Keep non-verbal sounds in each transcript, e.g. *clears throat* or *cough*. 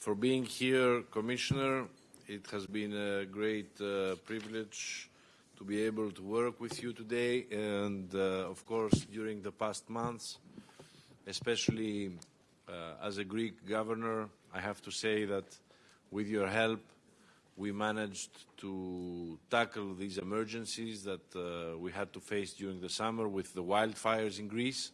for being here, Commissioner. It has been a great uh, privilege to be able to work with you today and, uh, of course, during the past months, especially uh, as a Greek governor, I have to say that with your help, we managed to tackle these emergencies that uh, we had to face during the summer with the wildfires in Greece.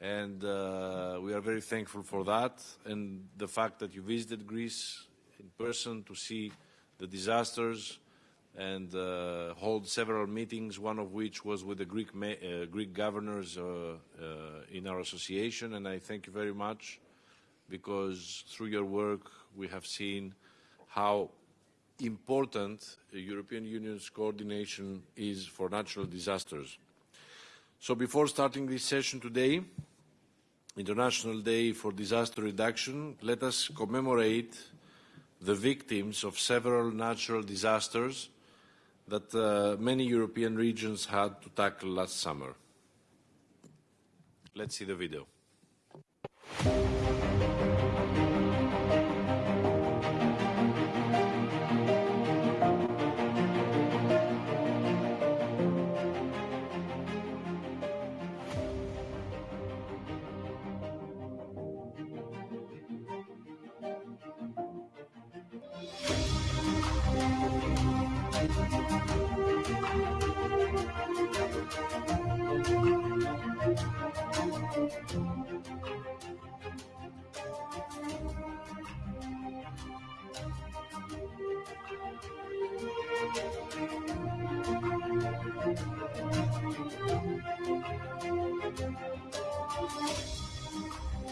And uh, we are very thankful for that and the fact that you visited Greece in person to see the disasters and uh, hold several meetings, one of which was with the Greek, uh, Greek governors in our association. And I thank you very much because through your work we have seen how important the European Union's coordination is for natural disasters. So before starting this session today, International Day for Disaster Reduction, let us commemorate the victims of several natural disasters that uh, many European regions had to tackle last summer. Let's see the video.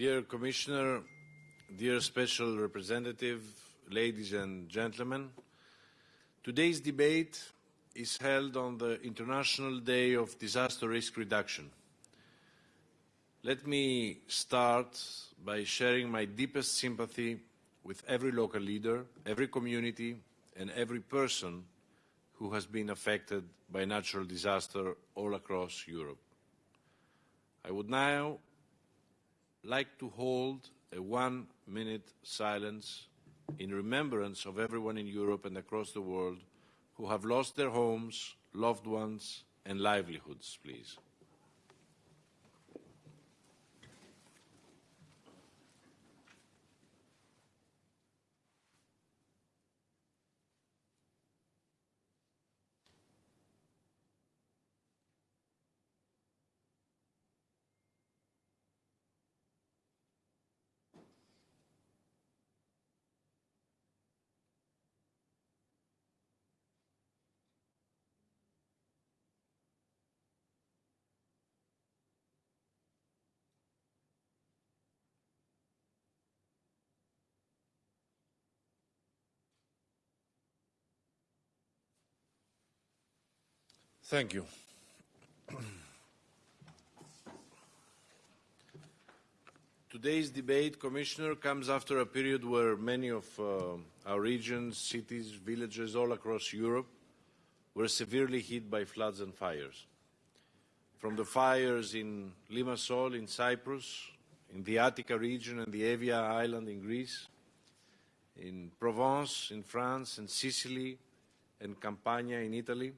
Dear Commissioner, dear Special Representative, ladies and gentlemen, today's debate is held on the International Day of Disaster Risk Reduction. Let me start by sharing my deepest sympathy with every local leader, every community and every person who has been affected by natural disaster all across Europe. I would now like to hold a one-minute silence in remembrance of everyone in Europe and across the world who have lost their homes, loved ones and livelihoods, please. Thank you. Today's debate, Commissioner, comes after a period where many of uh, our regions, cities, villages all across Europe were severely hit by floods and fires. From the fires in Limassol in Cyprus, in the Attica region and the Evia island in Greece, in Provence in France and Sicily and Campania in Italy,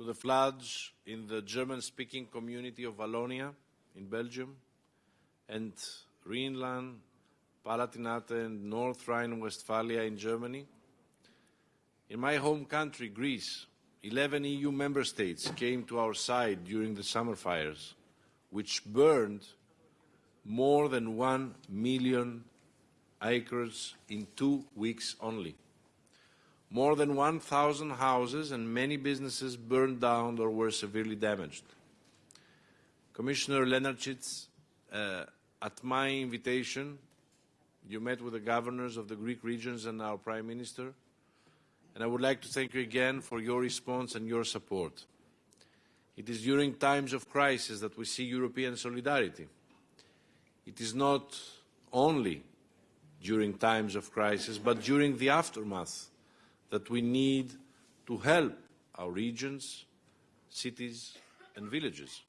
to the floods in the German-speaking community of Wallonia in Belgium and Rhineland, Palatinate and North Rhine-Westphalia in Germany. In my home country, Greece, 11 EU member states came to our side during the summer fires, which burned more than one million acres in two weeks only. More than 1,000 houses and many businesses burned down or were severely damaged. Commissioner Lenarcic, uh, at my invitation, you met with the governors of the Greek regions and our Prime Minister, and I would like to thank you again for your response and your support. It is during times of crisis that we see European solidarity. It is not only during times of crisis, but during the aftermath that we need to help our regions, cities and villages.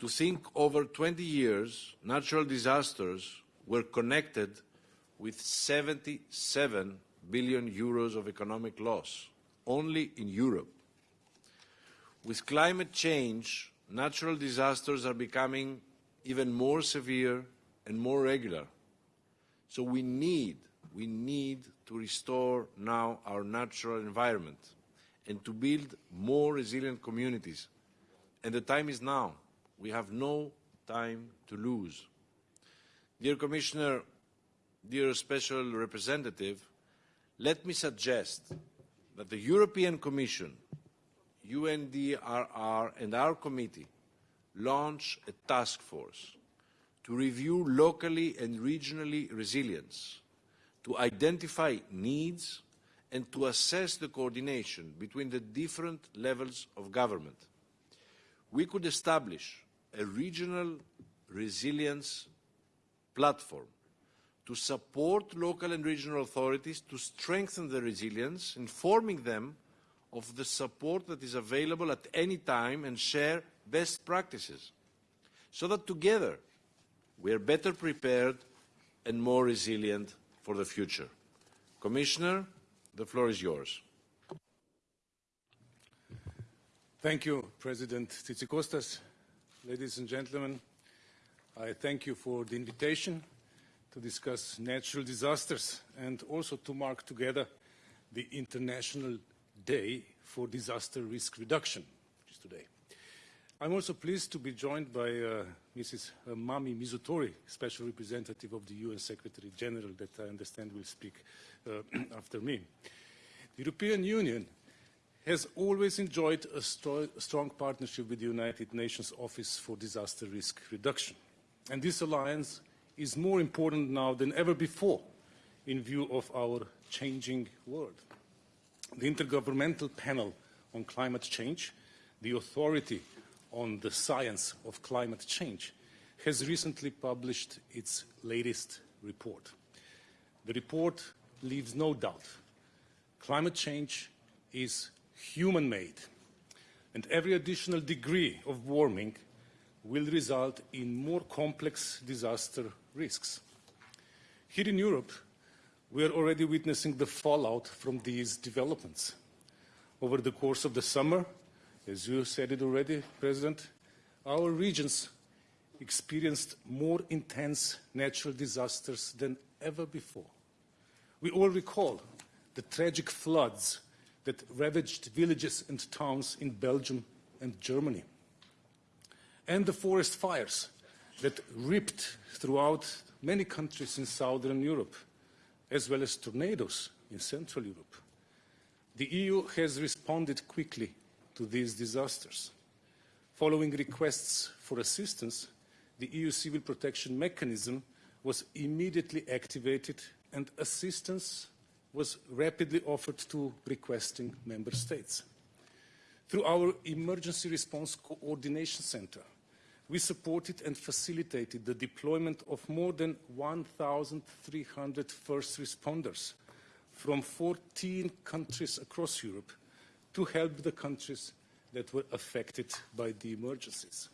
To think over 20 years, natural disasters were connected with 77 billion euros of economic loss, only in Europe. With climate change, natural disasters are becoming even more severe and more regular. So we need, we need to restore now our natural environment and to build more resilient communities. And the time is now. We have no time to lose. Dear Commissioner, dear Special Representative, let me suggest that the European Commission, UNDRR and our committee launch a task force to review locally and regionally resilience, to identify needs and to assess the coordination between the different levels of government. We could establish a regional resilience platform to support local and regional authorities to strengthen their resilience, informing them of the support that is available at any time and share best practices, so that together we are better prepared and more resilient for the future. Commissioner, the floor is yours. Thank you, President Tzitzikostas. Ladies and gentlemen, I thank you for the invitation to discuss natural disasters and also to mark together the International Day for Disaster Risk Reduction, which is today. I'm also pleased to be joined by uh, Mrs. Mami Mizutori, Special Representative of the UN Secretary General, that I understand will speak uh, *clears throat* after me. The European Union has always enjoyed a strong partnership with the United Nations Office for Disaster Risk Reduction. And this alliance is more important now than ever before in view of our changing world. The Intergovernmental Panel on Climate Change, the authority on the science of climate change, has recently published its latest report. The report leaves no doubt. Climate change is human-made, and every additional degree of warming will result in more complex disaster risks. Here in Europe, we are already witnessing the fallout from these developments. Over the course of the summer, as you said it already, President, our regions experienced more intense natural disasters than ever before. We all recall the tragic floods that ravaged villages and towns in Belgium and Germany, and the forest fires that ripped throughout many countries in southern Europe, as well as tornadoes in central Europe. The EU has responded quickly to these disasters. Following requests for assistance, the EU Civil Protection Mechanism was immediately activated and assistance was rapidly offered to requesting member states. Through our Emergency Response Coordination Center, we supported and facilitated the deployment of more than 1,300 first responders from 14 countries across Europe to help the countries that were affected by the emergencies.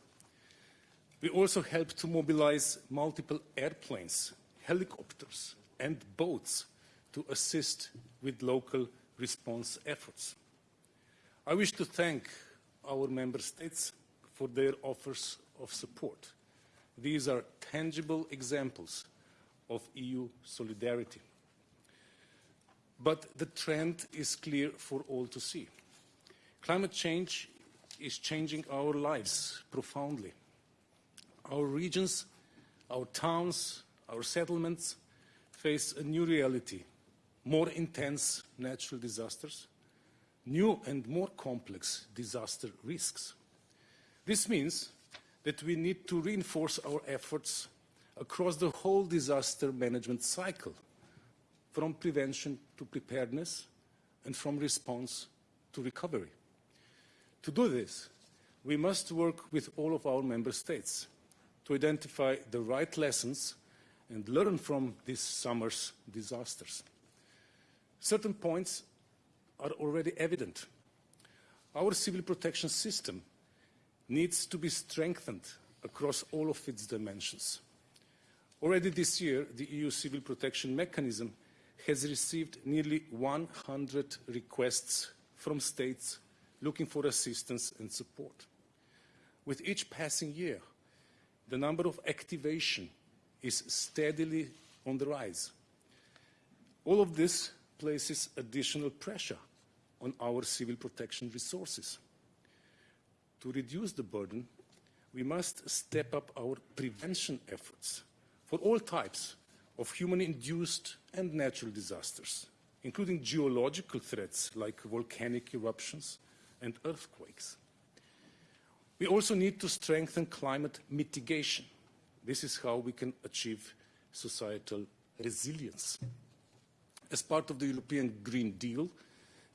We also helped to mobilize multiple airplanes, helicopters and boats to assist with local response efforts. I wish to thank our member states for their offers of support. These are tangible examples of EU solidarity. But the trend is clear for all to see. Climate change is changing our lives profoundly. Our regions, our towns, our settlements face a new reality, more intense natural disasters, new and more complex disaster risks. This means that we need to reinforce our efforts across the whole disaster management cycle, from prevention to preparedness and from response to recovery. To do this, we must work with all of our member states to identify the right lessons and learn from this summer's disasters. Certain points are already evident. Our civil protection system needs to be strengthened across all of its dimensions. Already this year, the EU Civil Protection Mechanism has received nearly 100 requests from states looking for assistance and support. With each passing year, the number of activation is steadily on the rise. All of this places additional pressure on our civil protection resources. To reduce the burden, we must step up our prevention efforts for all types of human-induced and natural disasters, including geological threats like volcanic eruptions and earthquakes. We also need to strengthen climate mitigation. This is how we can achieve societal resilience. As part of the European Green Deal,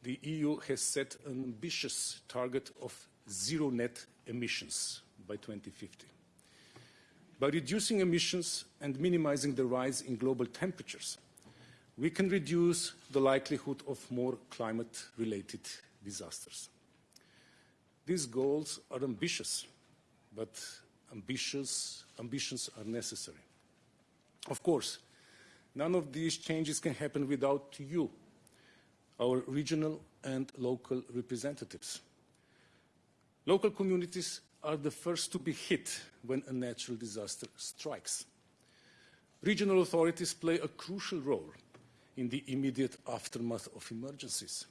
the EU has set an ambitious target of zero net emissions by 2050. By reducing emissions and minimizing the rise in global temperatures, we can reduce the likelihood of more climate-related disasters. These goals are ambitious, but ambitious, ambitions are necessary. Of course, none of these changes can happen without you, our regional and local representatives. Local communities are the first to be hit when a natural disaster strikes. Regional authorities play a crucial role in the immediate aftermath of emergencies,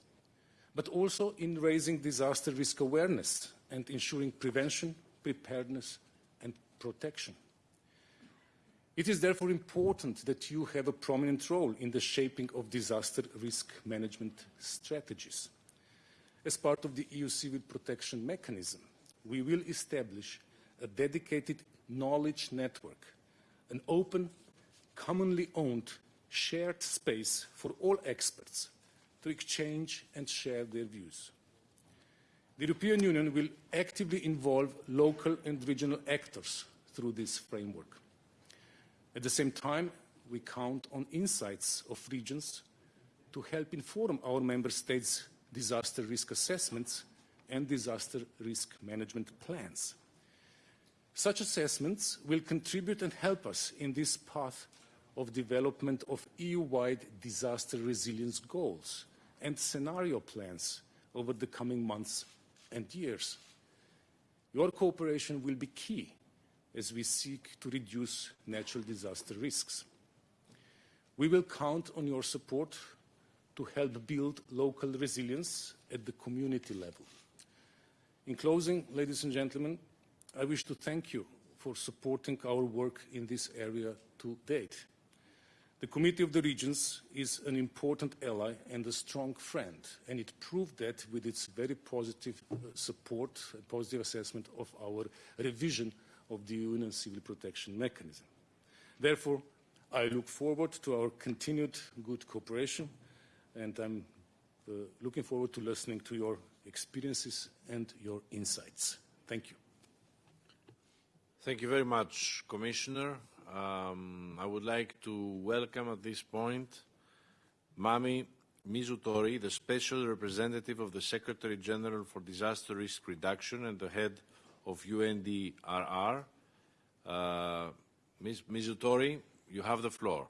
but also in raising disaster risk awareness and ensuring prevention, preparedness and protection. It is therefore important that you have a prominent role in the shaping of disaster risk management strategies. As part of the EU Civil Protection Mechanism, we will establish a dedicated knowledge network, an open, commonly owned, shared space for all experts to exchange and share their views. The European Union will actively involve local and regional actors through this framework. At the same time, we count on insights of regions to help inform our member states' disaster risk assessments and disaster risk management plans. Such assessments will contribute and help us in this path of development of EU-wide disaster resilience goals and scenario plans over the coming months and years. Your cooperation will be key as we seek to reduce natural disaster risks. We will count on your support to help build local resilience at the community level. In closing, ladies and gentlemen, I wish to thank you for supporting our work in this area to date. The Committee of the Regions is an important ally and a strong friend, and it proved that with its very positive uh, support and positive assessment of our revision of the Union Civil Protection Mechanism. Therefore, I look forward to our continued good cooperation, and I'm uh, looking forward to listening to your experiences and your insights. Thank you. Thank you very much, Commissioner. Um, I would like to welcome at this point Mami Mizutori, the Special Representative of the Secretary General for Disaster Risk Reduction and the head of UNDRR. Uh, Ms. Mizutori, you have the floor.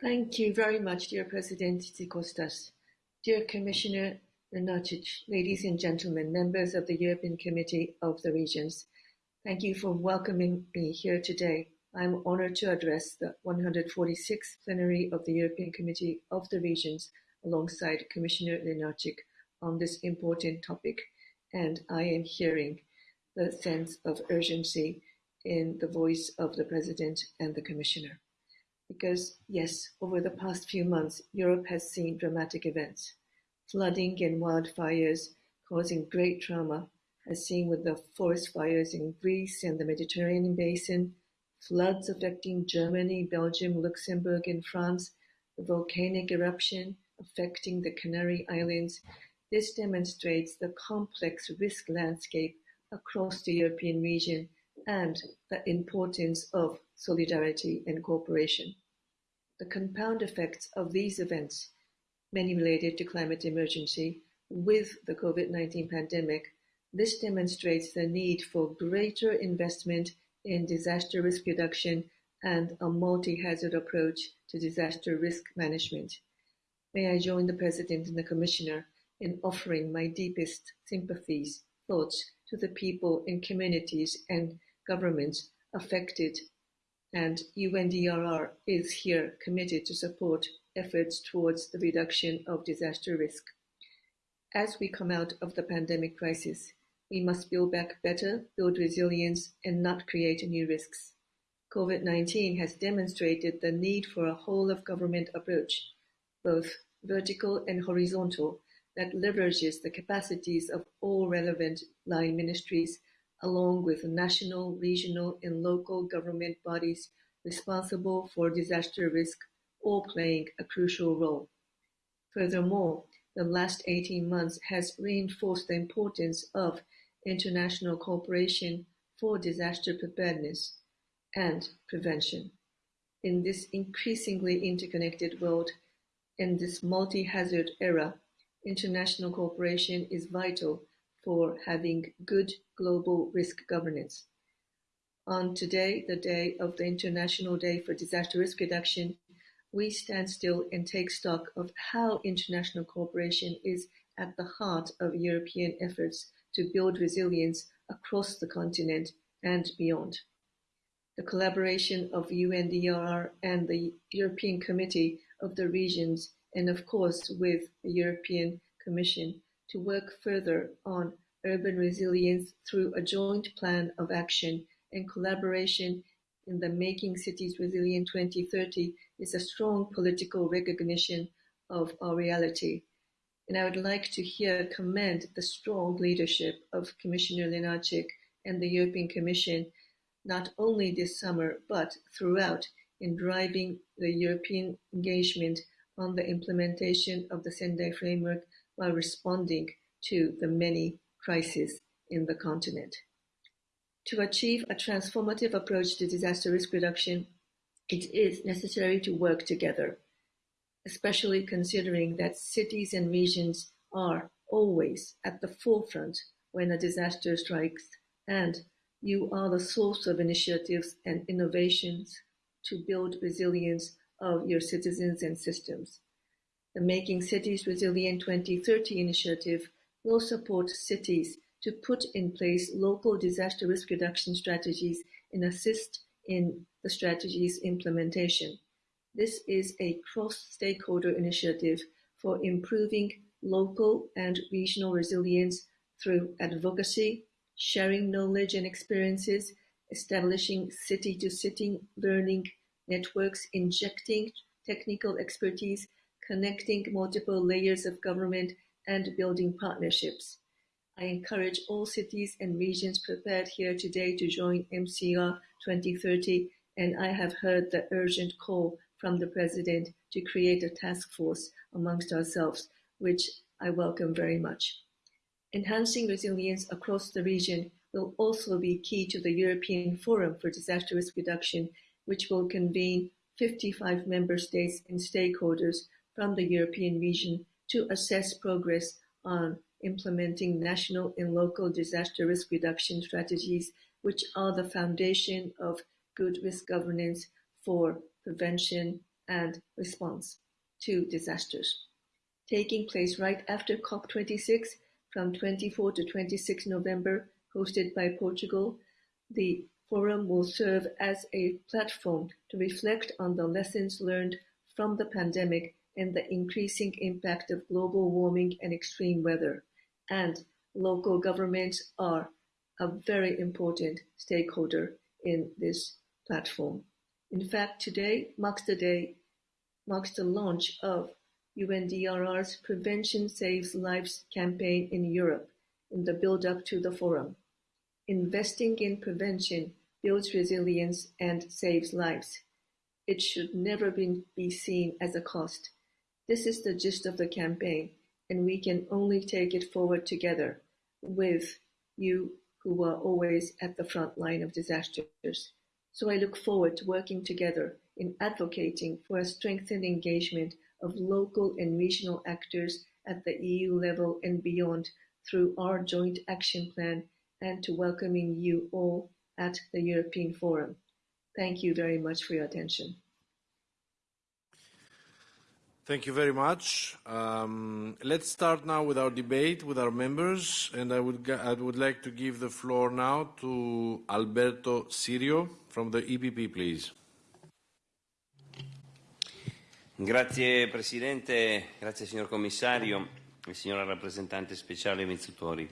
Thank you very much, dear President Tsikostas. Dear Commissioner Lenarcic, ladies and gentlemen, members of the European Committee of the Regions, thank you for welcoming me here today I'm honored to address the 146th plenary of the European Committee of the Regions alongside Commissioner Lenarcic on this important topic, and I am hearing the sense of urgency in the voice of the President and the Commissioner. Because, yes, over the past few months, Europe has seen dramatic events, flooding and wildfires causing great trauma as seen with the forest fires in Greece and the Mediterranean basin, floods affecting Germany, Belgium, Luxembourg, and France, the volcanic eruption affecting the Canary Islands, this demonstrates the complex risk landscape across the European region and the importance of solidarity and cooperation. The compound effects of these events, many related to climate emergency, with the COVID-19 pandemic, this demonstrates the need for greater investment in disaster risk reduction and a multi-hazard approach to disaster risk management. May I join the President and the Commissioner in offering my deepest sympathies, thoughts to the people in communities and governments affected and UNDRR is here committed to support efforts towards the reduction of disaster risk. As we come out of the pandemic crisis, we must build back better, build resilience, and not create new risks. COVID-19 has demonstrated the need for a whole-of-government approach, both vertical and horizontal, that leverages the capacities of all relevant line ministries along with national, regional, and local government bodies responsible for disaster risk, all playing a crucial role. Furthermore, the last 18 months has reinforced the importance of international cooperation for disaster preparedness and prevention. In this increasingly interconnected world, in this multi-hazard era, international cooperation is vital for having good global risk governance. On today, the day of the International Day for Disaster Risk Reduction, we stand still and take stock of how international cooperation is at the heart of European efforts to build resilience across the continent and beyond. The collaboration of UNDRR and the European Committee of the Regions and of course with the European Commission to work further on urban resilience through a joint plan of action and collaboration in the Making Cities Resilient 2030 is a strong political recognition of our reality. And I would like to here commend the strong leadership of Commissioner Lenarcic and the European Commission, not only this summer, but throughout in driving the European engagement on the implementation of the Sendai Framework while responding to the many crises in the continent. To achieve a transformative approach to disaster risk reduction, it is necessary to work together especially considering that cities and regions are always at the forefront when a disaster strikes, and you are the source of initiatives and innovations to build resilience of your citizens and systems. The Making Cities Resilient 2030 initiative will support cities to put in place local disaster risk reduction strategies and assist in the strategy's implementation. This is a cross-stakeholder initiative for improving local and regional resilience through advocacy, sharing knowledge and experiences, establishing city-to-city learning networks, injecting technical expertise, connecting multiple layers of government, and building partnerships. I encourage all cities and regions prepared here today to join MCR 2030, and I have heard the urgent call from the President to create a task force amongst ourselves, which I welcome very much. Enhancing resilience across the region will also be key to the European Forum for Disaster Risk Reduction, which will convene 55 member states and stakeholders from the European region to assess progress on implementing national and local disaster risk reduction strategies, which are the foundation of good risk governance for prevention, and response to disasters. Taking place right after COP26 from 24 to 26 November, hosted by Portugal, the forum will serve as a platform to reflect on the lessons learned from the pandemic and the increasing impact of global warming and extreme weather. And local governments are a very important stakeholder in this platform. In fact, today marks the day marks the launch of UNDRR's Prevention Saves Lives campaign in Europe, in the build-up to the forum. Investing in prevention builds resilience and saves lives. It should never be, be seen as a cost. This is the gist of the campaign, and we can only take it forward together with you who are always at the front line of disasters. So I look forward to working together in advocating for a strengthened engagement of local and regional actors at the EU level and beyond through our joint action plan and to welcoming you all at the European Forum. Thank you very much for your attention. Thank you very much. Um, let's start now with our debate with our members, and I would, I would like to give the floor now to Alberto Sirio from the EPP, please. Grazie Presidente, grazie signor Commissario e signora rappresentante speciale Mizzutori.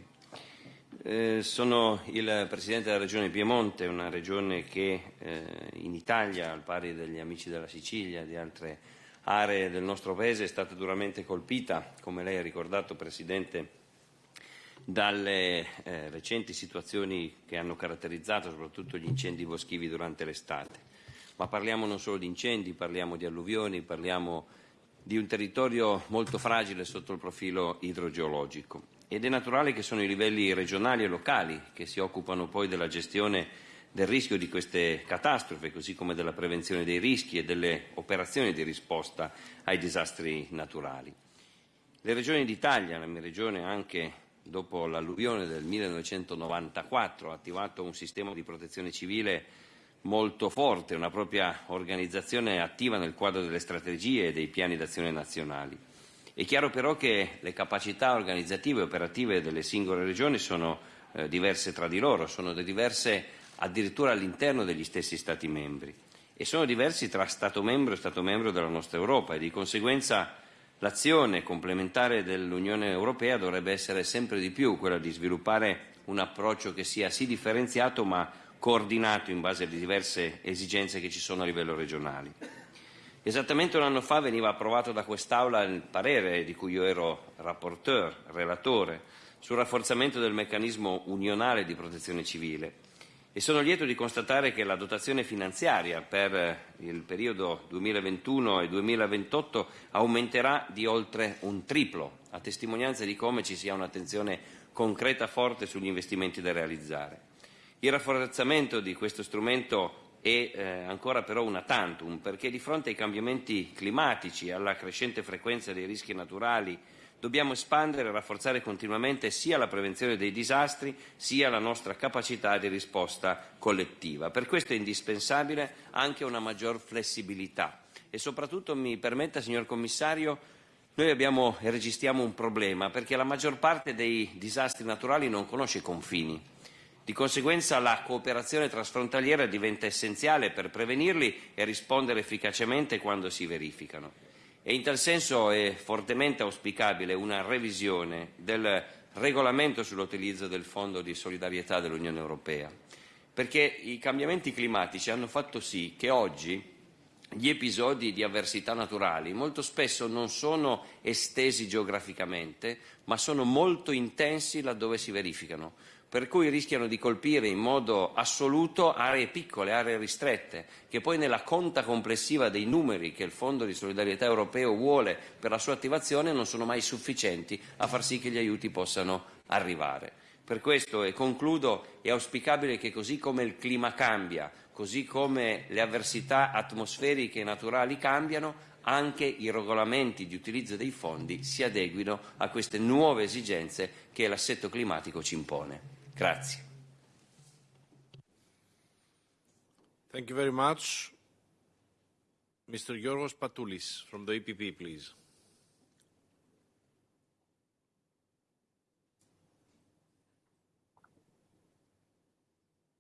Eh, sono il Presidente della Regione Piemonte, una regione che eh, in Italia, al pari degli amici della Sicilia e di altre aree del nostro Paese, è stata duramente colpita, come lei ha ricordato Presidente, dalle eh, recenti situazioni che hanno caratterizzato soprattutto gli incendi boschivi durante l'estate. Ma parliamo non solo di incendi, parliamo di alluvioni, parliamo di un territorio molto fragile sotto il profilo idrogeologico. Ed è naturale che sono i livelli regionali e locali che si occupano poi della gestione del rischio di queste catastrofi, così come della prevenzione dei rischi e delle operazioni di risposta ai disastri naturali. Le regioni d'Italia, la mia regione anche dopo l'alluvione del 1994 ha attivato un sistema di protezione civile molto forte, una propria organizzazione attiva nel quadro delle strategie e dei piani d'azione nazionali. È chiaro però che le capacità organizzative e operative delle singole regioni sono eh, diverse tra di loro, sono diverse addirittura all'interno degli stessi Stati membri e sono diversi tra Stato membro e Stato membro della nostra Europa e di conseguenza l'azione complementare dell'Unione Europea dovrebbe essere sempre di più quella di sviluppare un approccio che sia sì differenziato ma coordinato in base alle diverse esigenze che ci sono a livello regionale. Esattamente un anno fa veniva approvato da quest'Aula il parere di cui io ero rapporteur, relatore, sul rafforzamento del meccanismo unionale di protezione civile e sono lieto di constatare che la dotazione finanziaria per il periodo 2021 e 2028 aumenterà di oltre un triplo, a testimonianza di come ci sia un'attenzione concreta forte sugli investimenti da realizzare. Il rafforzamento di questo strumento è eh, ancora però una tantum, perché di fronte ai cambiamenti climatici alla crescente frequenza dei rischi naturali dobbiamo espandere e rafforzare continuamente sia la prevenzione dei disastri sia la nostra capacità di risposta collettiva. Per questo è indispensabile anche una maggior flessibilità e soprattutto mi permetta, signor Commissario, noi abbiamo e registriamo un problema perché la maggior parte dei disastri naturali non conosce confini di conseguenza la cooperazione trasfrontaliera diventa essenziale per prevenirli e rispondere efficacemente quando si verificano. E in tal senso è fortemente auspicabile una revisione del regolamento sull'utilizzo del Fondo di solidarietà dell'Unione Europea, perché i cambiamenti climatici hanno fatto sì che oggi gli episodi di avversità naturali molto spesso non sono estesi geograficamente, ma sono molto intensi laddove si verificano per cui rischiano di colpire in modo assoluto aree piccole, aree ristrette, che poi nella conta complessiva dei numeri che il Fondo di solidarietà europeo vuole per la sua attivazione non sono mai sufficienti a far sì che gli aiuti possano arrivare. Per questo, e concludo, è auspicabile che così come il clima cambia, così come le avversità atmosferiche e naturali cambiano, anche i regolamenti di utilizzo dei fondi si adeguino a queste nuove esigenze che l'assetto climatico ci impone. Grazie. Thank you very much. Mr. Yorgos Patoulis from the EPP, please.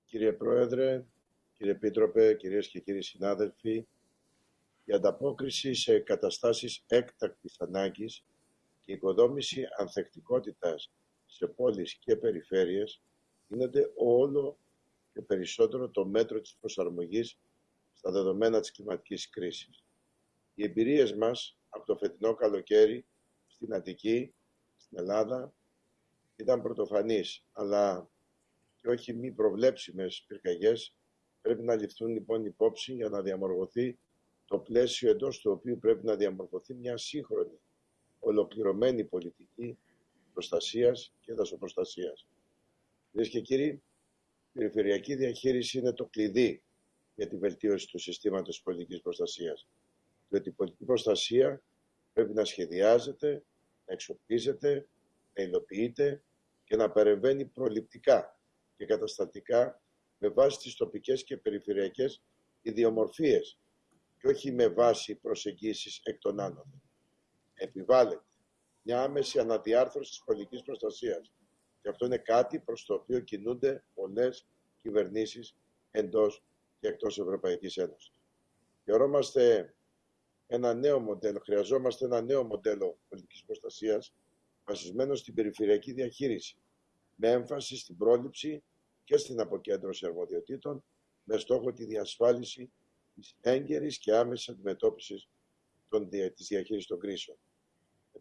Κύριε Πρόεδρε, κύριε Επίτροπε, κυρίες και κύριοι συνάδελφοι, η ανταπόκριση σε καταστάσεις έκτακτης ανάγκης και η οικοδόμηση ανθεκτικότητας σε πόλεις και περιφέρειες γίνεται όλο και περισσότερο το μέτρο της προσαρμογής στα δεδομένα της κλιματικής κρίσης. Οι εμπειρίες μας από το φετινό καλοκαίρι στην Αττική, στην Ελλάδα, ήταν πρωτοφανής, αλλά και όχι μη προβλέψιμες πυρκαγιές πρέπει να ληφθούν λοιπόν υπόψη για να διαμορφωθεί το πλαίσιο εντός του οποίου πρέπει να διαμορφωθεί μια σύγχρονη, ολοκληρωμένη πολιτική προστασίας και δασοπροστασίας. Κυρίες και κύριοι, η περιφερειακή διαχείριση είναι το κλειδί για τη βελτίωση του συστήματος πολιτικής προστασίας. Διότι η πολιτική προστασία πρέπει να σχεδιάζεται, να εξοπλίζεται, να υλοποιείται και να παρεμβαίνει προληπτικά και καταστατικά με βάση τις τοπικές και περιφερειακές ιδιομορφίες και όχι με βάση προσεγγίσεις εκ των άνωθεν. Επιβάλλεται μια άμεση αναδιάρθρωση της πολιτικής προστασίας και αυτό είναι κάτι προς το οποίο κινούνται πολλές κυβερνήσεις εντός και εκτός Ευρωπαϊκής Ένωσης. Χαιρόμαστε ένα νέο μοντέλο, χρειαζόμαστε ένα νέο μοντέλο πολιτικής προστασίας βασισμένο στην περιφερειακή διαχείριση με έμφαση στην πρόληψη και στην αποκέντρωση αρμοδιοτήτων με στόχο τη διασφάλιση της έγκαιρης και άμεσης αντιμετώπισης των, της διαχείρισης των κρίσεων.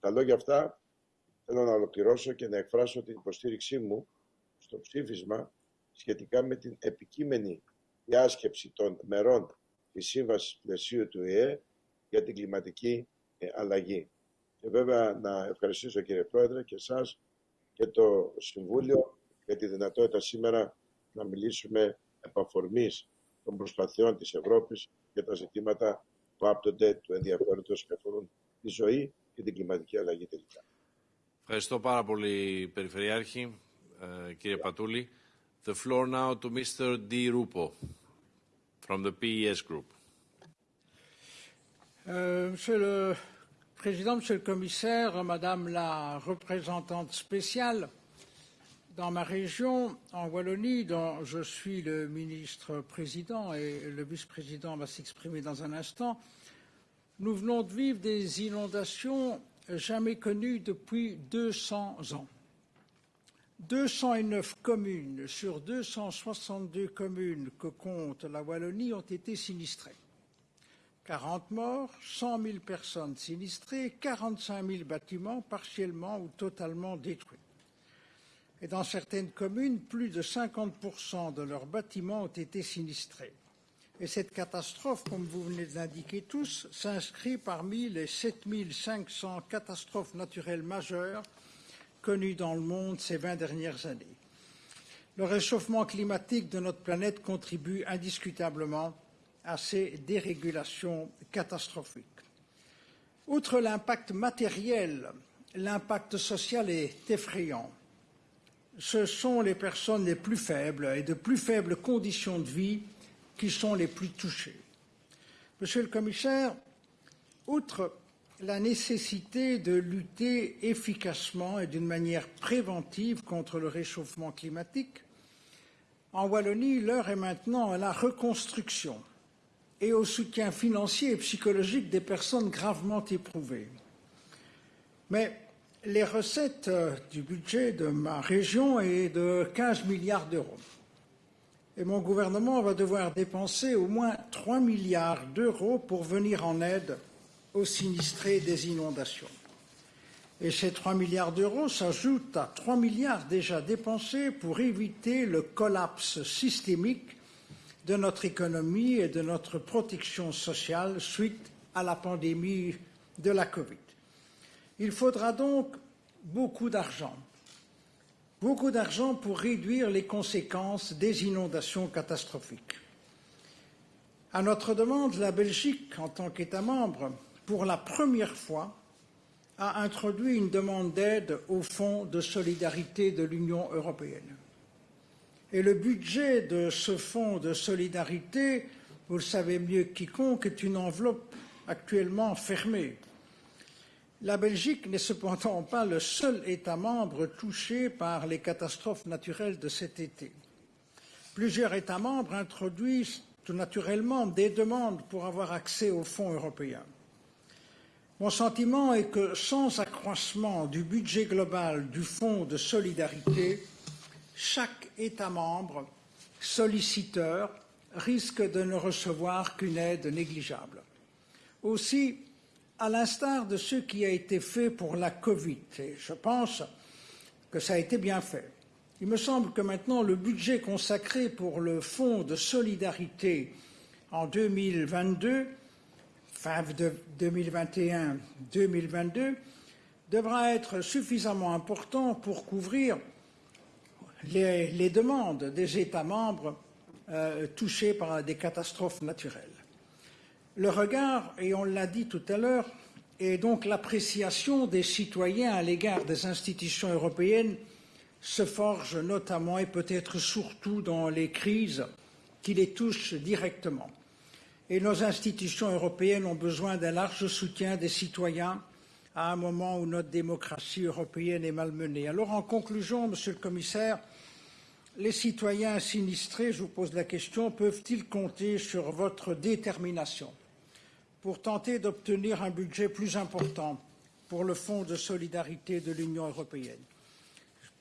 Με τα λόγια αυτά θέλω να ολοκληρώσω και να εκφράσω την υποστήριξή μου στο ψήφισμα σχετικά με την επικείμενη διάσκεψη των μερών της Σύμβασης Πλαισίου του ΙΕ για την κλιματική ε, αλλαγή. Και βέβαια να ευχαριστήσω κύριε Πρόεδρε και εσάς και το Συμβούλιο για τη δυνατότητα σήμερα να μιλήσουμε επαφορμής των προσπαθειών της Ευρώπης για τα ζητήματα που άπτονται του ενδιαφέροντος και αφορούν τη ζωή και την κλιματική αλλαγή τελικά. Ευχαριστώ πάρα πολύ, Περιφερειάρχη, ε, κύριε Πατούλη. The floor now to Mr. Di Rupo from the PES Group. Euh, monsieur le Président, Monsieur le Commissaire, Madame la représentante spéciale, dans ma région, en Wallonie, dont je suis le ministre-président et le vice-président va s'exprimer dans un instant, nous venons de vivre des inondations jamais connues depuis 200 ans. 209 communes sur 262 communes que compte la Wallonie ont été sinistrées. 40 morts, 100 000 personnes sinistrées, 45 000 bâtiments partiellement ou totalement détruits. Et dans certaines communes, plus de 50% de leurs bâtiments ont été sinistrés. Et cette catastrophe, comme vous venez de l'indiquer tous, s'inscrit parmi les 7500 catastrophes naturelles majeures connues dans le monde ces 20 dernières années. Le réchauffement climatique de notre planète contribue indiscutablement à ces dérégulations catastrophiques. Outre l'impact matériel, l'impact social est effrayant. Ce sont les personnes les plus faibles et de plus faibles conditions de vie qui sont les plus touchées. Monsieur le commissaire, outre la nécessité de lutter efficacement et d'une manière préventive contre le réchauffement climatique, en Wallonie, l'heure est maintenant à la reconstruction et au soutien financier et psychologique des personnes gravement éprouvées. Mais les recettes du budget de ma région est de 15 milliards d'euros. Mon gouvernement va devoir dépenser au moins 3 milliards d'euros pour venir en aide aux sinistrés des inondations. Et ces 3 milliards d'euros s'ajoutent à 3 milliards déjà dépensés pour éviter le collapse systémique de notre économie et de notre protection sociale suite à la pandémie de la Covid. Il faudra donc beaucoup d'argent, beaucoup d'argent pour réduire les conséquences des inondations catastrophiques. À notre demande, la Belgique, en tant qu'État membre, pour la première fois, a introduit une demande d'aide au Fonds de solidarité de l'Union européenne. Et le budget de ce fonds de solidarité, vous le savez mieux que quiconque, est une enveloppe actuellement fermée. La Belgique n'est cependant pas le seul État membre touché par les catastrophes naturelles de cet été. Plusieurs États membres introduisent tout naturellement des demandes pour avoir accès aux fonds européens. Mon sentiment est que sans accroissement du budget global du Fonds de solidarité, chaque État membre solliciteur risque de ne recevoir qu'une aide négligeable. Aussi, à l'instar de ce qui a été fait pour la Covid, et je pense que ça a été bien fait. Il me semble que maintenant le budget consacré pour le Fonds de solidarité en 2022, fin 2021-2022, devra être suffisamment important pour couvrir les, demandes des États membres euh, touchés par des catastrophes naturelles. Le regard, et on l'a dit tout à l'heure, est donc l'appréciation des citoyens à l'égard des institutions européennes se forge notamment et peut-être surtout dans les crises qui les touchent directement. Et nos institutions européennes ont besoin d'un large soutien des citoyens à un moment où notre démocratie européenne est malmenée. Alors, en conclusion, Monsieur le Commissaire, les citoyens sinistrés, je vous pose la question, peuvent-ils compter sur votre détermination? Pour tenter d'obtenir un budget plus important pour le Fonds de solidarité de l'Union européenne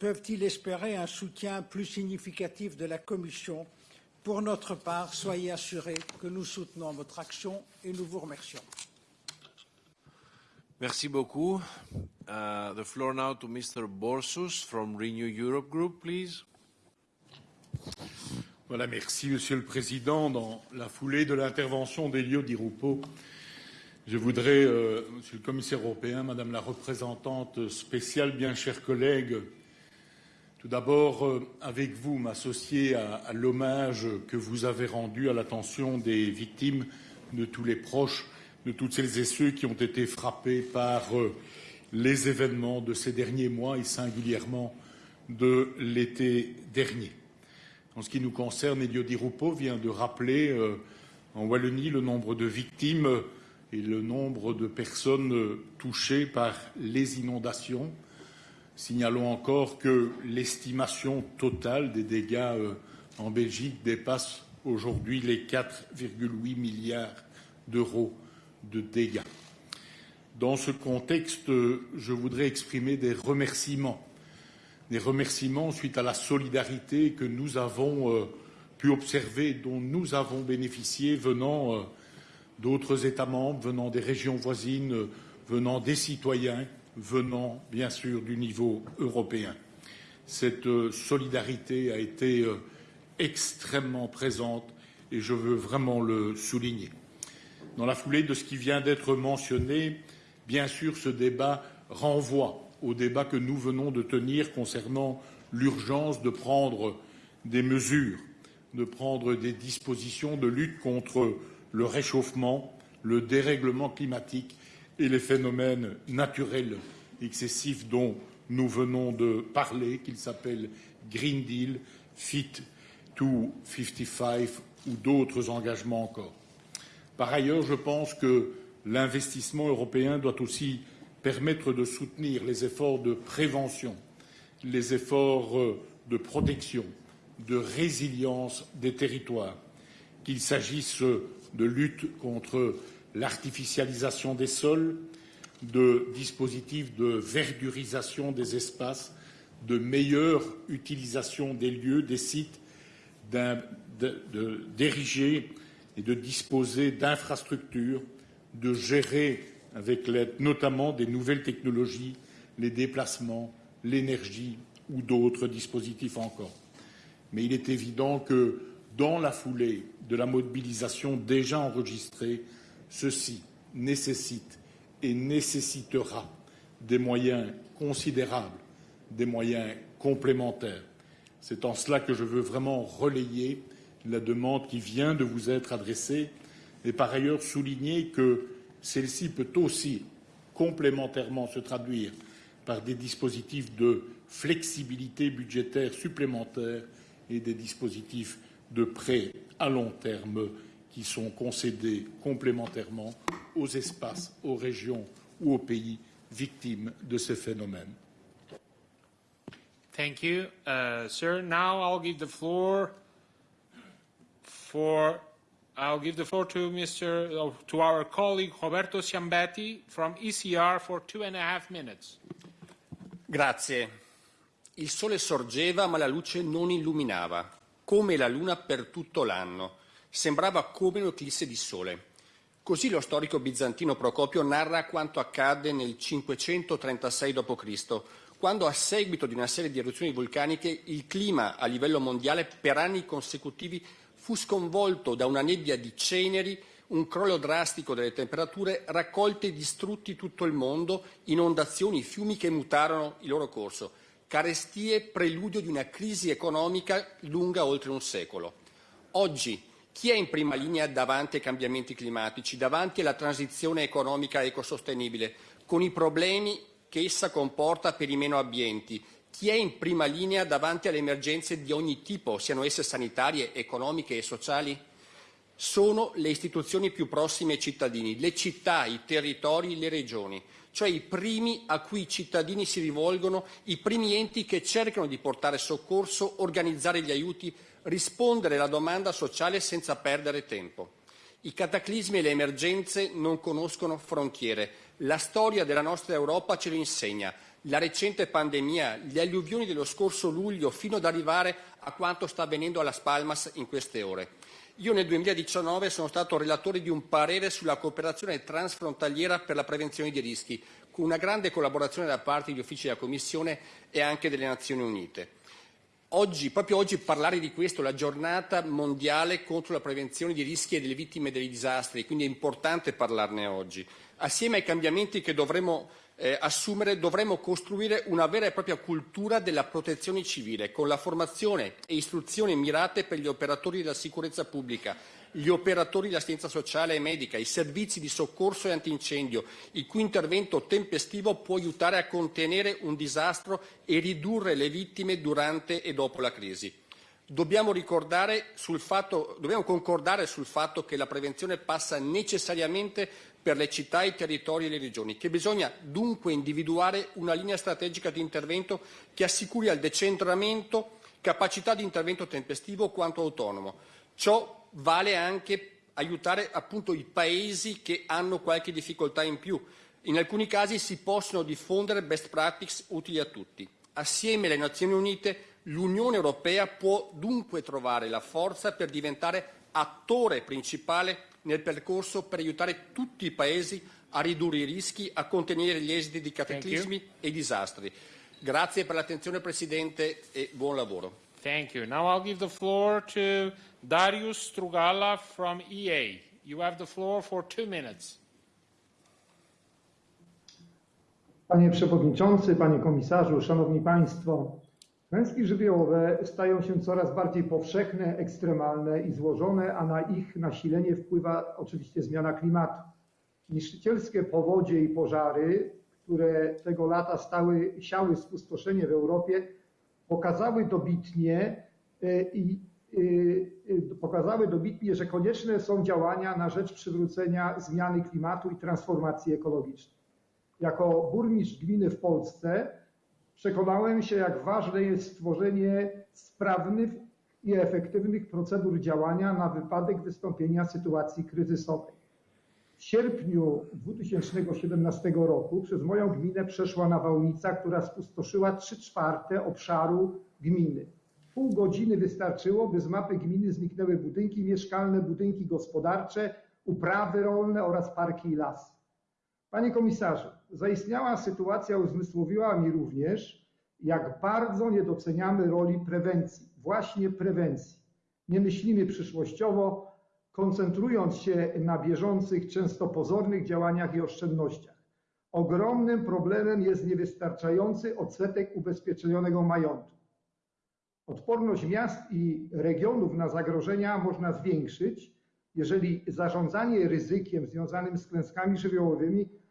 Peuvent-ils espérer un soutien plus significatif de la Commission? Pour notre part, soyez assurés que nous soutenons votre action et nous vous remercions. Merci beaucoup. Uh, the floor now to Mr. Borsus from Renew Europe Group, please. Voilà, merci Monsieur le Président. Dans la foulée de l'intervention d'Elio Di Rupo, je voudrais, euh, Monsieur le Commissaire européen, Madame la représentante spéciale, bien chers collègues, tout d'abord, euh, avec vous, m'associer à, l'hommage que vous avez rendu à l'attention des victimes, de tous les proches, de toutes celles et ceux qui ont été frappés par euh, les événements de ces derniers mois et singulièrement de l'été dernier. En ce qui nous concerne, Elio Di Rupo vient de rappeler en Wallonie le nombre de victimes et le nombre de personnes touchées par les inondations. Signalons encore que l'estimation totale des dégâts euh, en Belgique dépasse aujourd'hui les 4,8 milliards d'euros de dégâts. Dans ce contexte, je voudrais exprimer des remerciements, des remerciements suite à la solidarité que nous avons euh, pu observer, dont nous avons bénéficié venant euh, d'autres États membres, venant des régions voisines, euh, venant des citoyens, venant bien sûr du niveau européen. Cette solidarité a été extrêmement présente et je veux vraiment le souligner. Dans la foulée de ce qui vient d'être mentionné, bien sûr, ce débat renvoie au débat que nous venons de tenir concernant l'urgence de prendre des mesures, de prendre des dispositions de lutte contre le réchauffement, le dérèglement climatique et les phénomènes naturels excessifs dont nous venons de parler, qu'ils s'appellent Green Deal, Fit to 55 ou d'autres engagements encore. Par ailleurs, je pense que l'investissement européen doit aussi permettre de soutenir les efforts de prévention, les efforts euh, de protection, de résilience des territoires, qu'il s'agisse de lutte contre l'artificialisation des sols, de dispositifs de verdurisation des espaces, de meilleure utilisation des lieux, des sites, d'ériger et de disposer d'infrastructures, de gérer avec l'aide notamment des nouvelles technologies les déplacements, l'énergie ou d'autres dispositifs encore. Mais il est évident que dans la foulée de la mobilisation déjà enregistrée, ceci nécessite et nécessitera des moyens considérables, des moyens complémentaires. C'est en cela que je veux vraiment relayer la demande qui vient de vous être adressée et par ailleurs souligner que celle-ci peut aussi complémentairement se traduire par des dispositifs de flexibilité budgétaire supplémentaires et des dispositifs de prêts à long terme qui sont concédés complémentairement aux espaces, aux régions ou aux pays victimes de ces phénomènes. Thank you, uh, sir. Now I'll give the floor for I'll give the floor to Mr. Uh, to our colleague Roberto Ciambetti from ECR for two and a half minutes. Grazie. Il sole sorgeva ma la luce non illuminava, come la luna per tutto l'anno. Sembrava come un'eclisse di sole. Così lo storico bizantino Procopio narra quanto accadde nel 536 d.C., quando a seguito di una serie di eruzioni vulcaniche il clima a livello mondiale per anni consecutivi fu sconvolto da una nebbia di ceneri, un crollo drastico delle temperature, raccolte e distrutti tutto il mondo, inondazioni, fiumi che mutarono il loro corso, carestie preludio di una crisi economica lunga oltre un secolo. Oggi chi è in prima linea davanti ai cambiamenti climatici, davanti alla transizione economica ecosostenibile, con i problemi che essa comporta per i meno abbienti? Chi è in prima linea davanti alle emergenze di ogni tipo, siano esse sanitarie, economiche e sociali? Sono le istituzioni più prossime ai cittadini, le città, i territori, le regioni, cioè i primi a cui i cittadini si rivolgono, i primi enti che cercano di portare soccorso, organizzare gli aiuti, rispondere alla domanda sociale senza perdere tempo. I cataclismi e le emergenze non conoscono frontiere. La storia della nostra Europa ce lo insegna. La recente pandemia, le alluvioni dello scorso luglio, fino ad arrivare a quanto sta avvenendo a Las Palmas in queste ore. Io nel 2019 sono stato relatore di un parere sulla cooperazione transfrontaliera per la prevenzione di rischi, con una grande collaborazione da parte degli uffici della Commissione e anche delle Nazioni Unite. Oggi, proprio oggi parlare di questo, la giornata mondiale contro la prevenzione di rischi e delle vittime dei disastri, quindi è importante parlarne oggi. Assieme ai cambiamenti che dovremo eh, assumere, dovremo costruire una vera e propria cultura della protezione civile, con la formazione e istruzione mirate per gli operatori della sicurezza pubblica, gli operatori dell'assistenza sociale e medica, i servizi di soccorso e antincendio, il cui intervento tempestivo può aiutare a contenere un disastro e ridurre le vittime durante e dopo la crisi. Dobbiamo, fatto, dobbiamo concordare sul fatto che la prevenzione passa necessariamente per le città, i territori e le regioni, che bisogna dunque individuare una linea strategica di intervento che assicuri al decentramento capacità di intervento tempestivo quanto autonomo. Ciò vale anche aiutare appunto i paesi che hanno qualche difficoltà in più. In alcuni casi si possono diffondere best practice utili a tutti. Assieme alle Nazioni Unite l'Unione Europea può dunque trovare la forza per diventare attore principale nel percorso per aiutare tutti i paesi a ridurre i rischi, a contenere gli esiti di cataclismi e disastri. Grazie per l'attenzione Presidente e buon lavoro. Thank you. Now I'll give the floor to Darius Strugala from EA. You have the floor for two minutes. Panie Przewodniczący, Panie Komisarzu, Szanowni Państwo, klęski żywiołowe stają się coraz bardziej powszechne, ekstremalne i złożone, a na ich nasilenie wpływa oczywiście zmiana klimatu. Niszczycielskie powodzie i pożary, które tego lata stały, siały spustoszenie w Europie, pokazały dobitnie e, i pokazały dobitnie, że konieczne są działania na rzecz przywrócenia zmiany klimatu i transformacji ekologicznej. Jako burmistrz gminy w Polsce przekonałem się, jak ważne jest stworzenie sprawnych i efektywnych procedur działania na wypadek wystąpienia sytuacji kryzysowej. W sierpniu 2017 roku przez moją gminę przeszła nawałnica, która spustoszyła 3 czwarte obszaru gminy. Pół godziny wystarczyło, by z mapy gminy zniknęły budynki mieszkalne, budynki gospodarcze, uprawy rolne oraz parki i lasy. Panie komisarzu, zaistniała sytuacja uzmysłowiła mi również, jak bardzo nie doceniamy roli prewencji, właśnie prewencji. Nie myślimy przyszłościowo, koncentrując się na bieżących, często pozornych działaniach i oszczędnościach. Ogromnym problemem jest niewystarczający odsetek ubezpieczonego majątku. Odporność miast i regionów na zagrożenia można zwiększyć, jeżeli zarządzanie ryzykiem związanym z klęskami żywiołowymi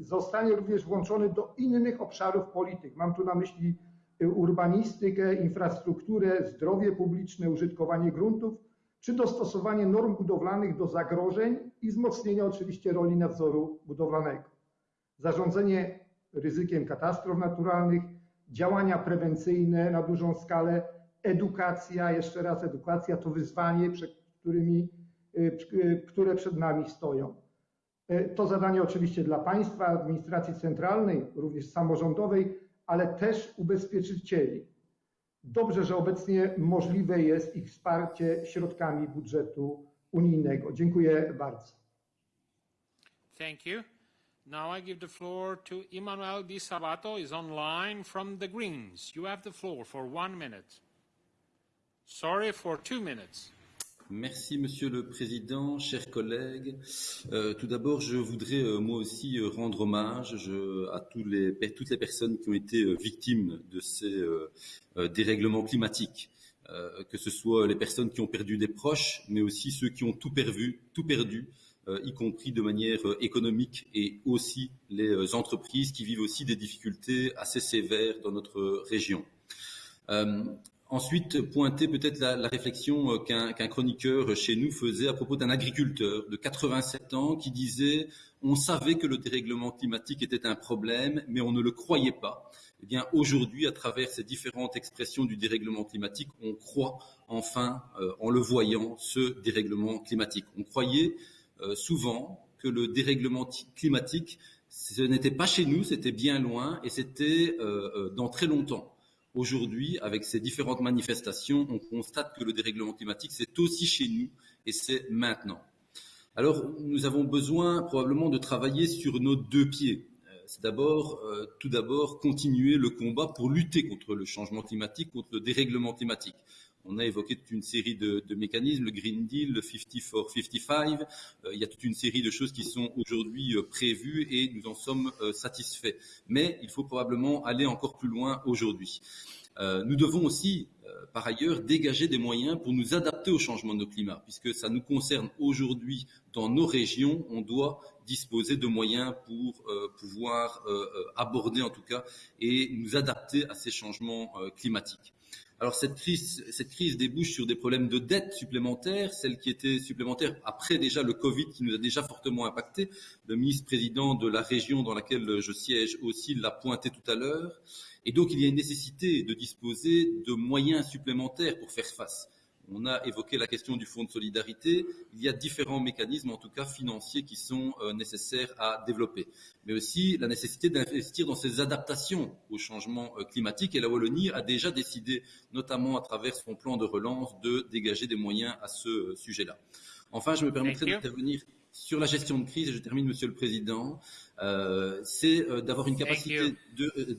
zostanie również włączone do innych obszarów polityk. Mam tu na myśli urbanistykę, infrastrukturę, zdrowie publiczne, użytkowanie gruntów, czy dostosowanie norm budowlanych do zagrożeń i wzmocnienie oczywiście roli nadzoru budowlanego. Zarządzanie ryzykiem katastrof naturalnych, działania prewencyjne na dużą skalę, edukacja, jeszcze raz edukacja to wyzwanie, przed którymi, które przed nami stoją. To zadanie oczywiście dla państwa, administracji centralnej, również samorządowej, ale też ubezpieczycieli. Dobrze, że obecnie możliwe jest ich wsparcie środkami budżetu unijnego. Dziękuję bardzo. Thank you. Now I give the floor to Emmanuel Di Sabato, is online from the Greens. You have the floor for one minute. Sorry, for two minutes. Merci Monsieur le Président, chers collègues. Euh, tout d'abord, je voudrais euh, moi aussi euh, rendre hommage à toutes les personnes qui ont été victimes de ces dérèglements climatiques, que ce soit les personnes qui ont perdu des proches, mais aussi ceux qui ont tout perdu, tout perdu y compris de manière économique, et aussi les entreprises qui vivent aussi des difficultés assez sévères dans notre région. Ensuite, pointer peut-être la, la, réflexion euh, qu'un qu chroniqueur chez nous faisait à propos d'un agriculteur de 87 ans qui disait on savait que le dérèglement climatique était un problème, mais on ne le croyait pas. Eh bien, aujourd'hui, à travers ces différentes expressions du dérèglement climatique, on croit enfin, euh, en le voyant, ce dérèglement climatique. On croyait euh, souvent que le dérèglement climatique, ce n'était pas chez nous, c'était bien loin, et c'était dans très longtemps. Aujourd'hui, avec ces différentes manifestations, on constate que le dérèglement climatique, c'est aussi chez nous et c'est maintenant. Alors, nous avons besoin probablement de travailler sur nos deux pieds. Euh, c'est d'abord, euh, tout d'abord, continuer le combat pour lutter contre le changement climatique, contre le dérèglement climatique. On a évoqué toute une série de, mécanismes, le Green Deal, le 50 for 55. Euh, il y a toute une série de choses qui sont aujourd'hui euh, prévues et nous en sommes euh, satisfaits. Mais il faut probablement aller encore plus loin aujourd'hui. Nous devons aussi, par ailleurs, dégager des moyens pour nous adapter au changement de nos climats, puisque ça nous concerne aujourd'hui dans nos régions. On doit disposer de moyens pour pouvoir aborder, en tout cas, et nous adapter à ces changements climatiques. Alors cette crise, débouche sur des problèmes de dette supplémentaires, celles qui étaient supplémentaires après déjà le Covid qui nous a déjà fortement impacté. Le ministre-président de la région dans laquelle je siège aussi l'a pointé tout à l'heure. Et donc il y a une nécessité de disposer de moyens supplémentaires pour faire face. On a évoqué la question du fonds de solidarité. Il y a différents mécanismes, en tout cas financiers, qui sont euh, nécessaires à développer. Mais aussi la nécessité d'investir dans ces adaptations au changement euh, climatique. Et la Wallonie a déjà décidé, notamment à travers son plan de relance, de dégager des moyens à ce euh, sujet-là. Enfin, je me permettrai d'intervenir sur la gestion de crise, et je termine, Monsieur le Président, euh, c'est euh, d'avoir une capacité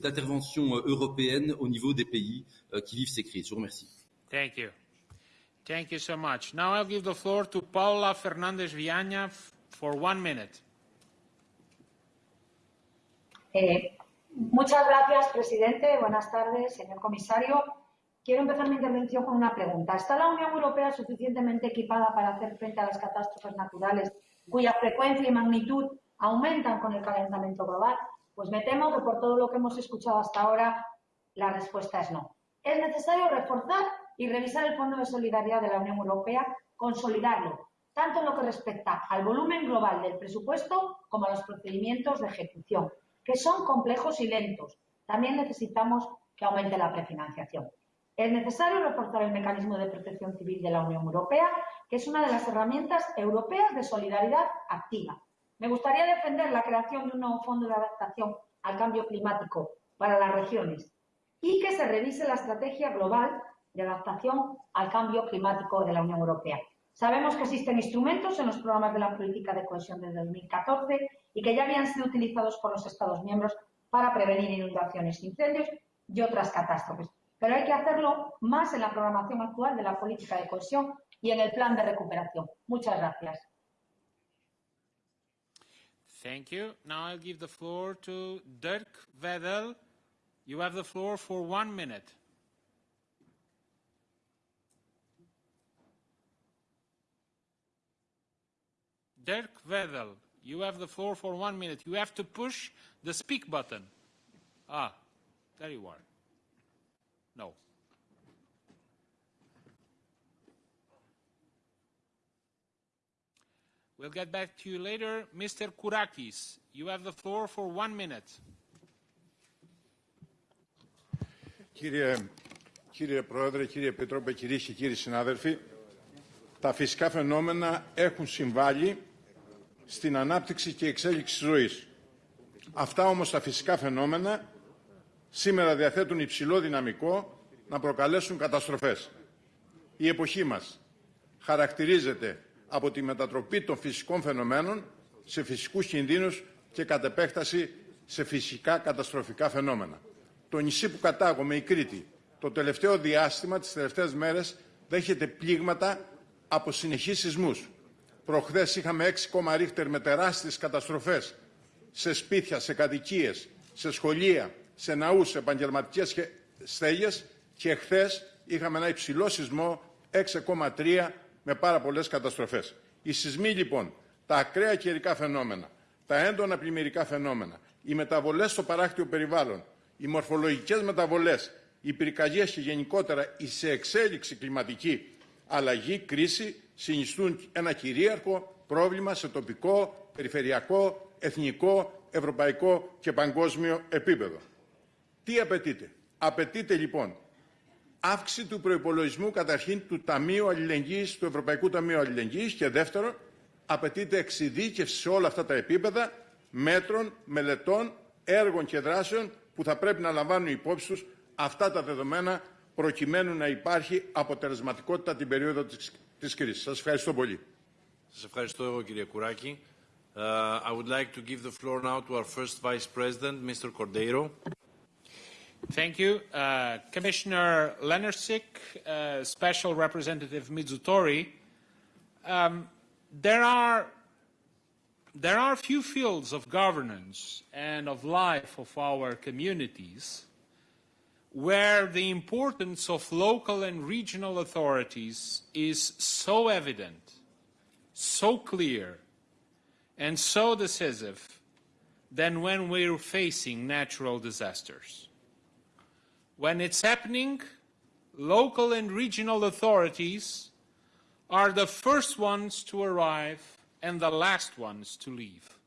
d'intervention européenne au niveau des pays euh, qui vivent ces crises. Je vous remercie. Thank you. Thank you so much. Now I'll give the floor to Paula for one minute. Eh, muchas gracias, presidente. Buenas tardes, señor comisario. Quiero empezar mi intervención con una pregunta. ¿Está la Unión Europea suficientemente equipada para hacer frente a las catástrofes naturales cuya frecuencia y magnitud aumentan con el calentamiento global? Pues me temo que por todo lo que hemos escuchado hasta ahora, la respuesta es no. Es necesario reforzar y revisar el Fondo de Solidaridad de la Unión Europea, consolidarlo, tanto en lo que respecta al volumen global del presupuesto como a los procedimientos de ejecución, que son complejos y lentos. También necesitamos que aumente la prefinanciación. Es necesario reforzar el mecanismo de protección civil de la Unión Europea, que es una de las herramientas europeas de solidaridad activa. Me gustaría defender la creación de un nuevo fondo de adaptación al cambio climático para las regiones y que se revise la estrategia global de adaptación al cambio climático de la Unión Europea. Sabemos que existen instrumentos en los programas de la política de cohesión de 2014 y que ya habían sido utilizados por los Estados miembros para prevenir inundaciones, incendios y otras catástrofes. Pero hay que hacerlo más en la programación actual de la política de cohesión y en el plan de recuperación. Muchas gracias. Thank you. Now I'll give the floor to Dirk. You have the floor for one minute. Dirk Wedel, you have the floor for one minute. You have to push the speak button. Ah, there you are. No. We'll get back to you later. Mr. Kourakis, you have the floor for one minute. Κύριε, κύριε Πρόεδρε, κύριε Επίτροπε, κυρίες και κύριοι συνάδελφοι, τα φυσικά φαινόμενα έχουν συμβάλει στην ανάπτυξη και εξέλιξη της ζωής. Αυτά όμως τα φυσικά φαινόμενα σήμερα διαθέτουν υψηλό δυναμικό να προκαλέσουν καταστροφές. Η εποχή μας χαρακτηρίζεται από τη μετατροπή των φυσικών φαινομένων σε φυσικούς κινδύνους και κατ' επέκταση σε φυσικά καταστροφικά φαινόμενα. Το νησί που κατάγομαι, η Κρήτη, το τελευταίο διάστημα, τις τελευταίες μέρες, δέχεται πλήγματα από συνεχείς σεισμούς. Προχθές είχαμε 6 ρίχτερ με τεράστιες καταστροφές σε σπίτια, σε κατοικίες, σε σχολεία, σε ναούς, σε επαγγελματικές στέγες και χθες είχαμε ένα υψηλό σεισμό 6,3 με πάρα πολλές καταστροφές. Οι σεισμοί λοιπόν, τα ακραία καιρικά φαινόμενα, τα έντονα πλημμυρικά φαινόμενα, οι μεταβολές στο παράκτιο περιβάλλον, οι μορφολογικές μεταβολές, οι πυρκαγιές και γενικότερα η σε εξέλιξη κλιματική αλλαγή, κρίση, συνιστούν ένα κυρίαρχο πρόβλημα σε τοπικό, περιφερειακό, εθνικό, ευρωπαϊκό και παγκόσμιο επίπεδο. Τι απαιτείται; Απαιτείται λοιπόν αύξηση του προϋπολογισμού καταρχήν του Ταμείου Αλληλεγγύης, του Ευρωπαϊκού Ταμείου Αλληλεγγύης και δεύτερον απαιτείται εξειδίκευση σε όλα αυτά τα επίπεδα μέτρων, μελετών, έργων και δράσεων που θα πρέπει να λαμβάνουν υπόψη τους αυτά τα δεδομένα προκειμένου να υπάρχει αποτελεσματικότητα την περίοδο της, της κρίσης. Σας ευχαριστώ πολύ. Σας ευχαριστώ κύριε Κουράκη. Uh, I would like to give the floor now to our first Vice President, Mr. Cordeiro. Thank you. Uh, Commissioner Lenarcic, uh, Special Representative Mizutori, um, there are there are few fields of governance and of life of our communities where the importance of local and regional authorities is so evident, so clear, and so decisive than when we're facing natural disasters. When it's happening, local and regional authorities are the first ones to arrive and the last ones to leave.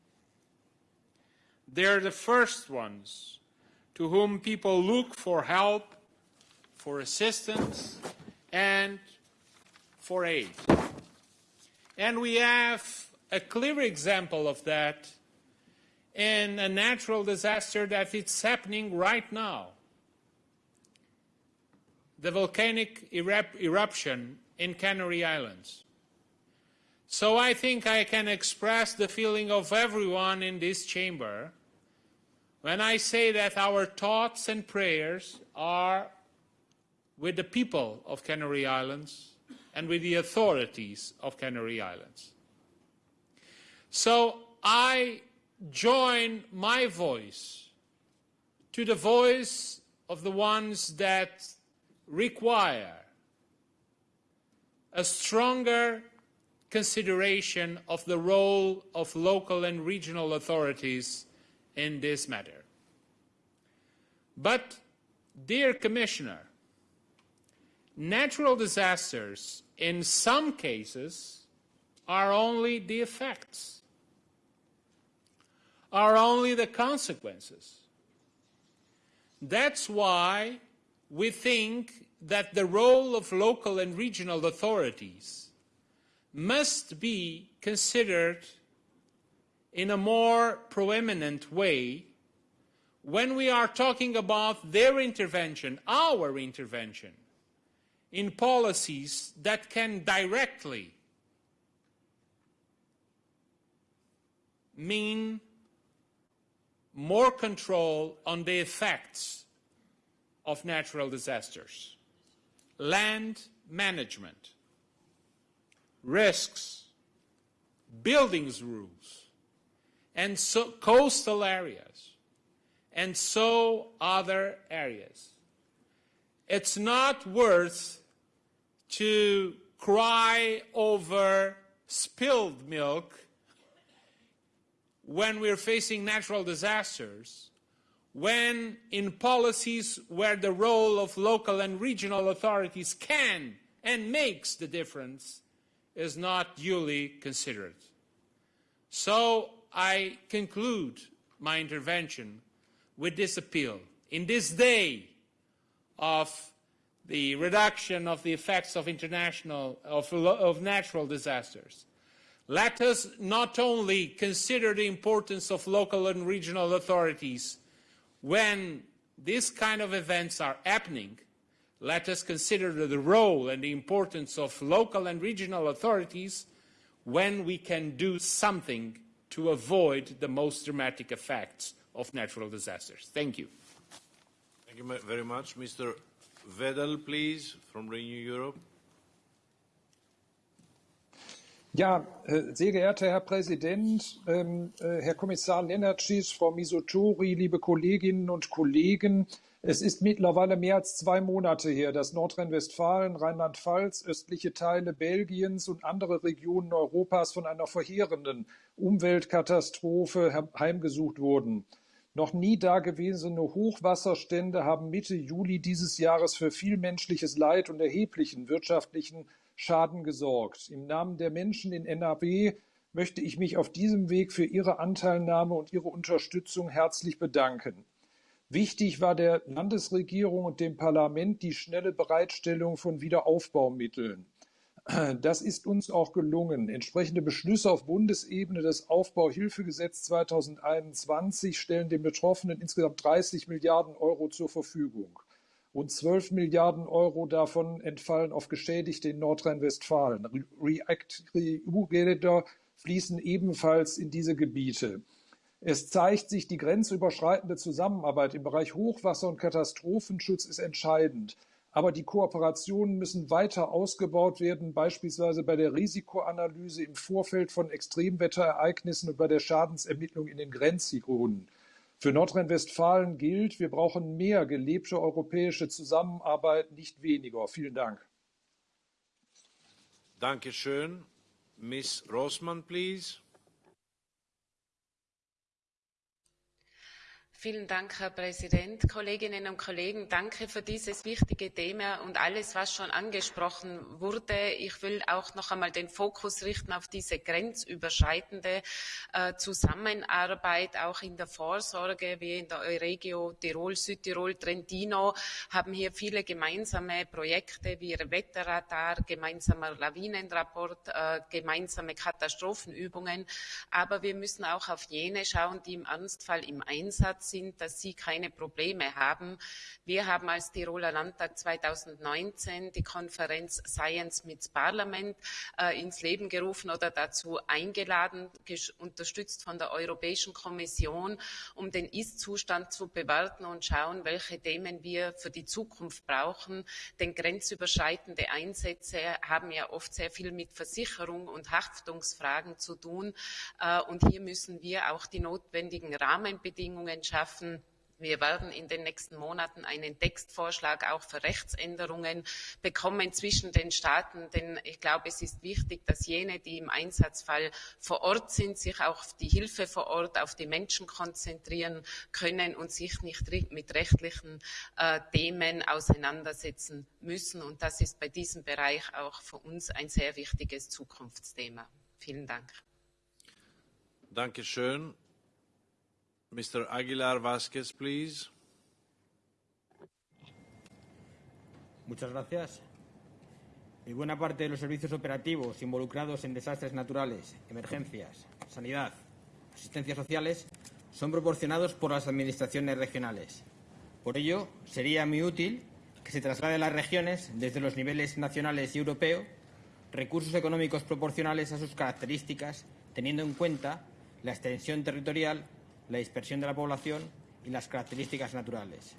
They're the first ones to whom people look for help, for assistance, and for aid. And we have a clear example of that in a natural disaster that is happening right now. The volcanic erup eruption in Canary Islands. So I think I can express the feeling of everyone in this chamber when I say that our thoughts and prayers are with the people of Canary Islands and with the authorities of Canary Islands. So I join my voice to the voice of the ones that require a stronger consideration of the role of local and regional authorities in this matter. But, dear Commissioner, natural disasters in some cases are only the effects, are only the consequences. That's why we think that the role of local and regional authorities must be considered in a more proeminent way when we are talking about their intervention, our intervention, in policies that can directly mean more control on the effects of natural disasters, land management, risks, buildings rules, and so coastal areas, and so other areas. It's not worth to cry over spilled milk when we're facing natural disasters, when in policies where the role of local and regional authorities can and makes the difference is not duly considered. So I conclude my intervention with this appeal. In this day of the reduction of the effects of international, of, of natural disasters, let us not only consider the importance of local and regional authorities when these kind of events are happening, let us consider the role and the importance of local and regional authorities when we can do something to avoid the most dramatic effects of natural disasters. Thank you. Thank you very much. Mr. Wedel, please, from Renew Europe. Ja, äh, sehr geehrter Herr Präsident, ähm, äh, Herr Kommissar Lenarcic, Frau Mizutori, liebe Kolleginnen und Kollegen, es ist mittlerweile mehr als zwei Monate her, dass Nordrhein-Westfalen, Rheinland-Pfalz, östliche Teile Belgiens und andere Regionen Europas von einer verheerenden Umweltkatastrophe heimgesucht wurden. Noch nie dagewesene Hochwasserstände haben Mitte Juli dieses Jahres für viel menschliches Leid und erheblichen wirtschaftlichen Schaden gesorgt. Im Namen der Menschen in NRW möchte ich mich auf diesem Weg für Ihre Anteilnahme und Ihre Unterstützung herzlich bedanken. Wichtig war der Landesregierung und dem Parlament die schnelle Bereitstellung von Wiederaufbaumitteln. Das ist uns auch gelungen. Entsprechende Beschlüsse auf Bundesebene des Aufbauhilfegesetz 2021 stellen den Betroffenen insgesamt 30 Milliarden Euro zur Verfügung. Rund 12 Milliarden Euro davon entfallen auf Geschädigte in Nordrhein-Westfalen. REACT-EU-Gelder fließen ebenfalls in diese Gebiete. Es zeigt sich, die grenzüberschreitende Zusammenarbeit im Bereich Hochwasser- und Katastrophenschutz ist entscheidend. Aber die Kooperationen müssen weiter ausgebaut werden, beispielsweise bei der Risikoanalyse im Vorfeld von Extremwetterereignissen und bei der Schadensermittlung in den Grenzregionen. Für Nordrhein-Westfalen gilt, wir brauchen mehr gelebte europäische Zusammenarbeit, nicht weniger. Vielen Dank. Dankeschön. Miss Rossmann, please. Vielen Dank, Herr Präsident. Kolleginnen und Kollegen, danke für dieses wichtige Thema und alles, was schon angesprochen wurde. Ich will auch noch einmal den Fokus richten auf diese grenzüberschreitende äh, Zusammenarbeit, auch in der Vorsorge. Wir in der Euregio Tirol, Südtirol, Trentino haben hier viele gemeinsame Projekte wie Wetterradar, gemeinsamer Lawinenrapport, äh, gemeinsame Katastrophenübungen. Aber wir müssen auch auf jene schauen, die im Ernstfall im Einsatz sind, dass sie keine Probleme haben. Wir haben als Tiroler Landtag 2019 die Konferenz Science mit Parlament äh, ins Leben gerufen oder dazu eingeladen, unterstützt von der Europäischen Kommission, um den Ist-Zustand zu bewerten und schauen, welche Themen wir für die Zukunft brauchen. Denn grenzüberschreitende Einsätze haben ja oft sehr viel mit Versicherung und Haftungsfragen zu tun. Äh, und hier müssen wir auch die notwendigen Rahmenbedingungen schaffen schaffen. Wir werden in den nächsten Monaten einen Textvorschlag auch für Rechtsänderungen bekommen zwischen den Staaten, denn ich glaube, es ist wichtig, dass jene, die im Einsatzfall vor Ort sind, sich auch auf die Hilfe vor Ort, auf die Menschen konzentrieren können und sich nicht mit rechtlichen äh, Themen auseinandersetzen müssen. Und das ist bei diesem Bereich auch für uns ein sehr wichtiges Zukunftsthema. Vielen Dank. Dankeschön. Mr. Aguilar Vázquez, please. Muchas gracias. Y buena parte de los servicios operativos involucrados en desastres naturales, emergencias, sanidad, asistencias sociales son proporcionados por las administraciones regionales. Por ello, sería muy útil que se traslade a las regiones, desde los niveles nacionales y europeos, recursos económicos proporcionales a sus características, teniendo en cuenta la extensión territorial la dispersión de la población y las características naturales.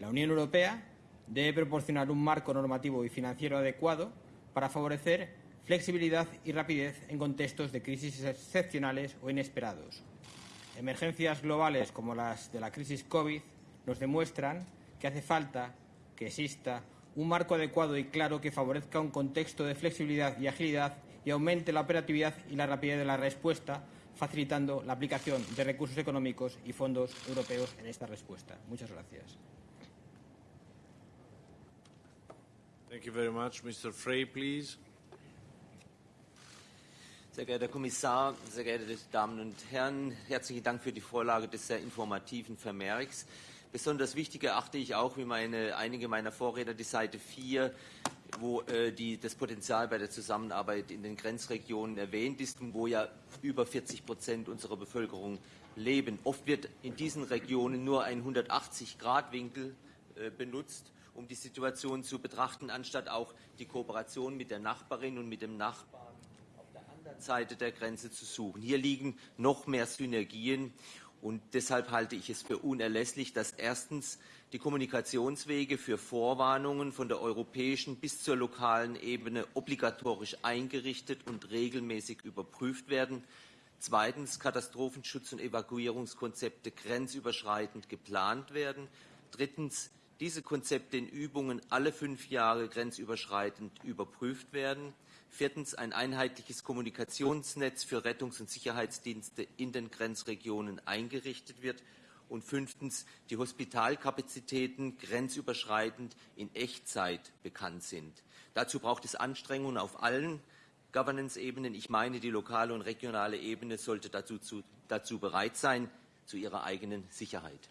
La Unión Europea debe proporcionar un marco normativo y financiero adecuado para favorecer flexibilidad y rapidez en contextos de crisis excepcionales o inesperados. Emergencias globales como las de la crisis COVID nos demuestran que hace falta que exista un marco adecuado y claro que favorezca un contexto de flexibilidad y agilidad y aumente la operatividad y la rapidez de la respuesta facilitando la aplicación de recursos económicos y fondos europeos en esta respuesta. Muchas gracias. Thank you very much. Mr. Frey, please. Sehr geehrter Herr Kommissar, sehr geehrte Damen und Herren, herzlichen Dank für die Vorlage des sehr informativen Vermerks. Besonders wichtig erachte ich auch, wie meine, einige meiner Vorredner, die Seite 4 wo äh, die, das Potenzial bei der Zusammenarbeit in den Grenzregionen erwähnt ist und wo ja über 40 Prozent unserer Bevölkerung leben. Oft wird in diesen Regionen nur ein 180-Grad-Winkel äh, benutzt, um die Situation zu betrachten, anstatt auch die Kooperation mit der Nachbarin und mit dem Nachbarn auf der anderen Seite der Grenze zu suchen. Hier liegen noch mehr Synergien und deshalb halte ich es für unerlässlich, dass erstens die Kommunikationswege für Vorwarnungen von der europäischen bis zur lokalen Ebene obligatorisch eingerichtet und regelmäßig überprüft werden. Zweitens Katastrophenschutz- und Evakuierungskonzepte grenzüberschreitend geplant werden. Drittens diese Konzepte in Übungen alle fünf Jahre grenzüberschreitend überprüft werden. Viertens ein einheitliches Kommunikationsnetz für Rettungs- und Sicherheitsdienste in den Grenzregionen eingerichtet wird. Und fünftens die Hospitalkapazitäten grenzüberschreitend in Echtzeit bekannt sind. Dazu braucht es Anstrengungen auf allen Governance-Ebenen. Ich meine, die lokale und regionale Ebene sollte dazu, zu, dazu bereit sein, zu ihrer eigenen Sicherheit.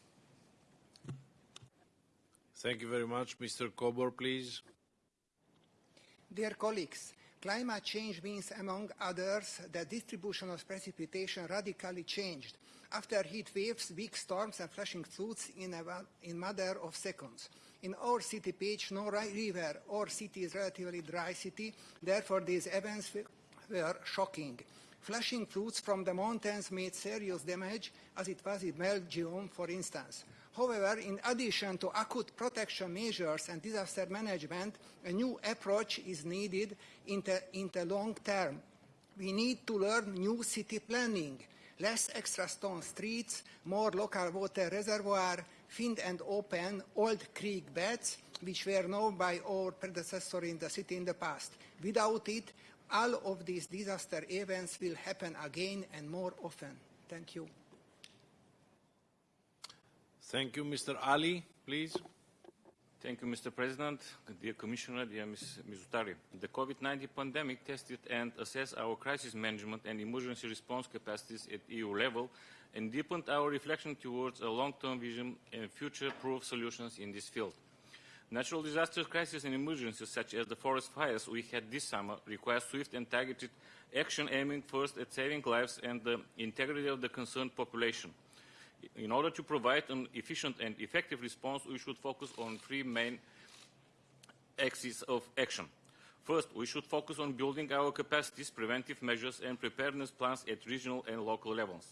Thank you very much. Mr. Kobor, please. Dear colleagues, climate change means, among others, the distribution of precipitation radically changed. After heat waves, weak storms and flashing floods in a in matter of seconds. In our city Pécs, no river or city is relatively dry city, therefore these events were shocking. Flashing floods from the mountains made serious damage, as it was in Belgium, for instance. However, in addition to acute protection measures and disaster management, a new approach is needed in the, in the long term. We need to learn new city planning, less extra stone streets, more local water reservoir, find and open old creek beds, which were known by our predecessor in the city in the past. Without it, all of these disaster events will happen again and more often. Thank you. Thank you. Mr. Ali, please. Thank you, Mr. President, dear Commissioner, dear Ms. Mizutori. The COVID-19 pandemic tested and assessed our crisis management and emergency response capacities at EU level and deepened our reflection towards a long-term vision and future-proof solutions in this field. Natural disasters, crises and emergencies such as the forest fires we had this summer require swift and targeted action aiming first at saving lives and the integrity of the concerned population. In order to provide an efficient and effective response, we should focus on three main axes of action. First, we should focus on building our capacities, preventive measures and preparedness plans at regional and local levels.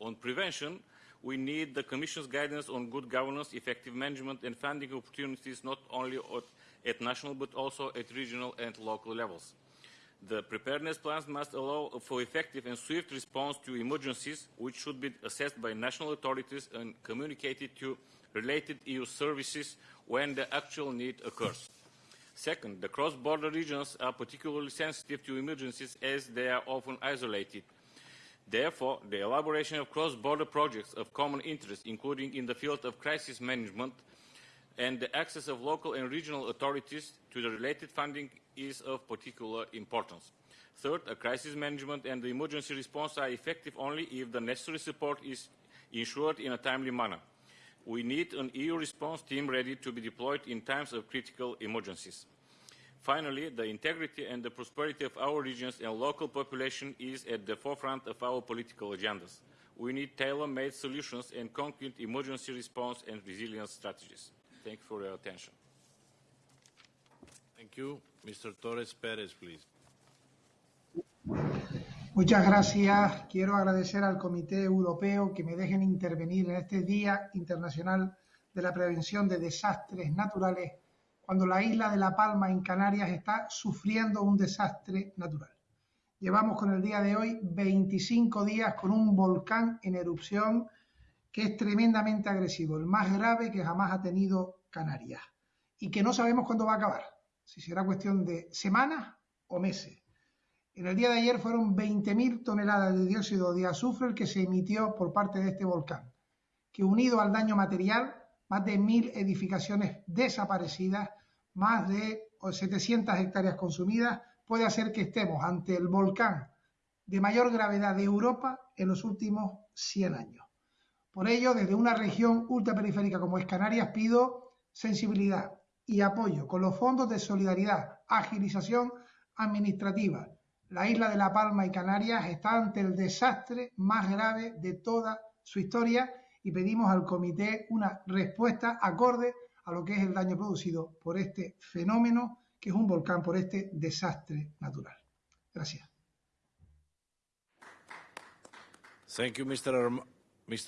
On prevention, we need the Commission's guidance on good governance, effective management and funding opportunities not only at, at national but also at regional and local levels. The preparedness plans must allow for effective and swift response to emergencies, which should be assessed by national authorities and communicated to related EU services when the actual need occurs. Second, the cross-border regions are particularly sensitive to emergencies as they are often isolated. Therefore, the elaboration of cross-border projects of common interest, including in the field of crisis management, and the access of local and regional authorities to the related funding is of particular importance. Third, a crisis management and the emergency response are effective only if the necessary support is ensured in a timely manner. We need an EU response team ready to be deployed in times of critical emergencies. Finally, the integrity and the prosperity of our regions and local population is at the forefront of our political agendas. We need tailor-made solutions and concrete emergency response and resilience strategies. Thank you for your attention. Thank you. Mr. Torres Perez, please. Muchas gracias. Quiero agradecer al Comité Europeo que me dejen intervenir en este Día Internacional de la Prevención de Desastres Naturales cuando la isla de La Palma en Canarias está sufriendo un desastre natural. Llevamos con el día de hoy 25 días con un volcán en erupción que es tremendamente agresivo, el más grave que jamás ha tenido Canarias y que no sabemos cuándo va a acabar, si será cuestión de semanas o meses. En el día de ayer fueron 20.000 toneladas de dióxido de azufre el que se emitió por parte de este volcán, que unido al daño material, más de 1.000 edificaciones desaparecidas, más de 700 hectáreas consumidas, puede hacer que estemos ante el volcán de mayor gravedad de Europa en los últimos 100 años. Por ello, desde una región ultraperiférica como es Canarias, pido sensibilidad y apoyo con los fondos de solidaridad, agilización administrativa, la isla de La Palma y Canarias está ante el desastre más grave de toda su historia y pedimos al comité una respuesta acorde a lo que es el daño producido por este fenómeno que es un volcán, por este desastre natural. Gracias. Thank you.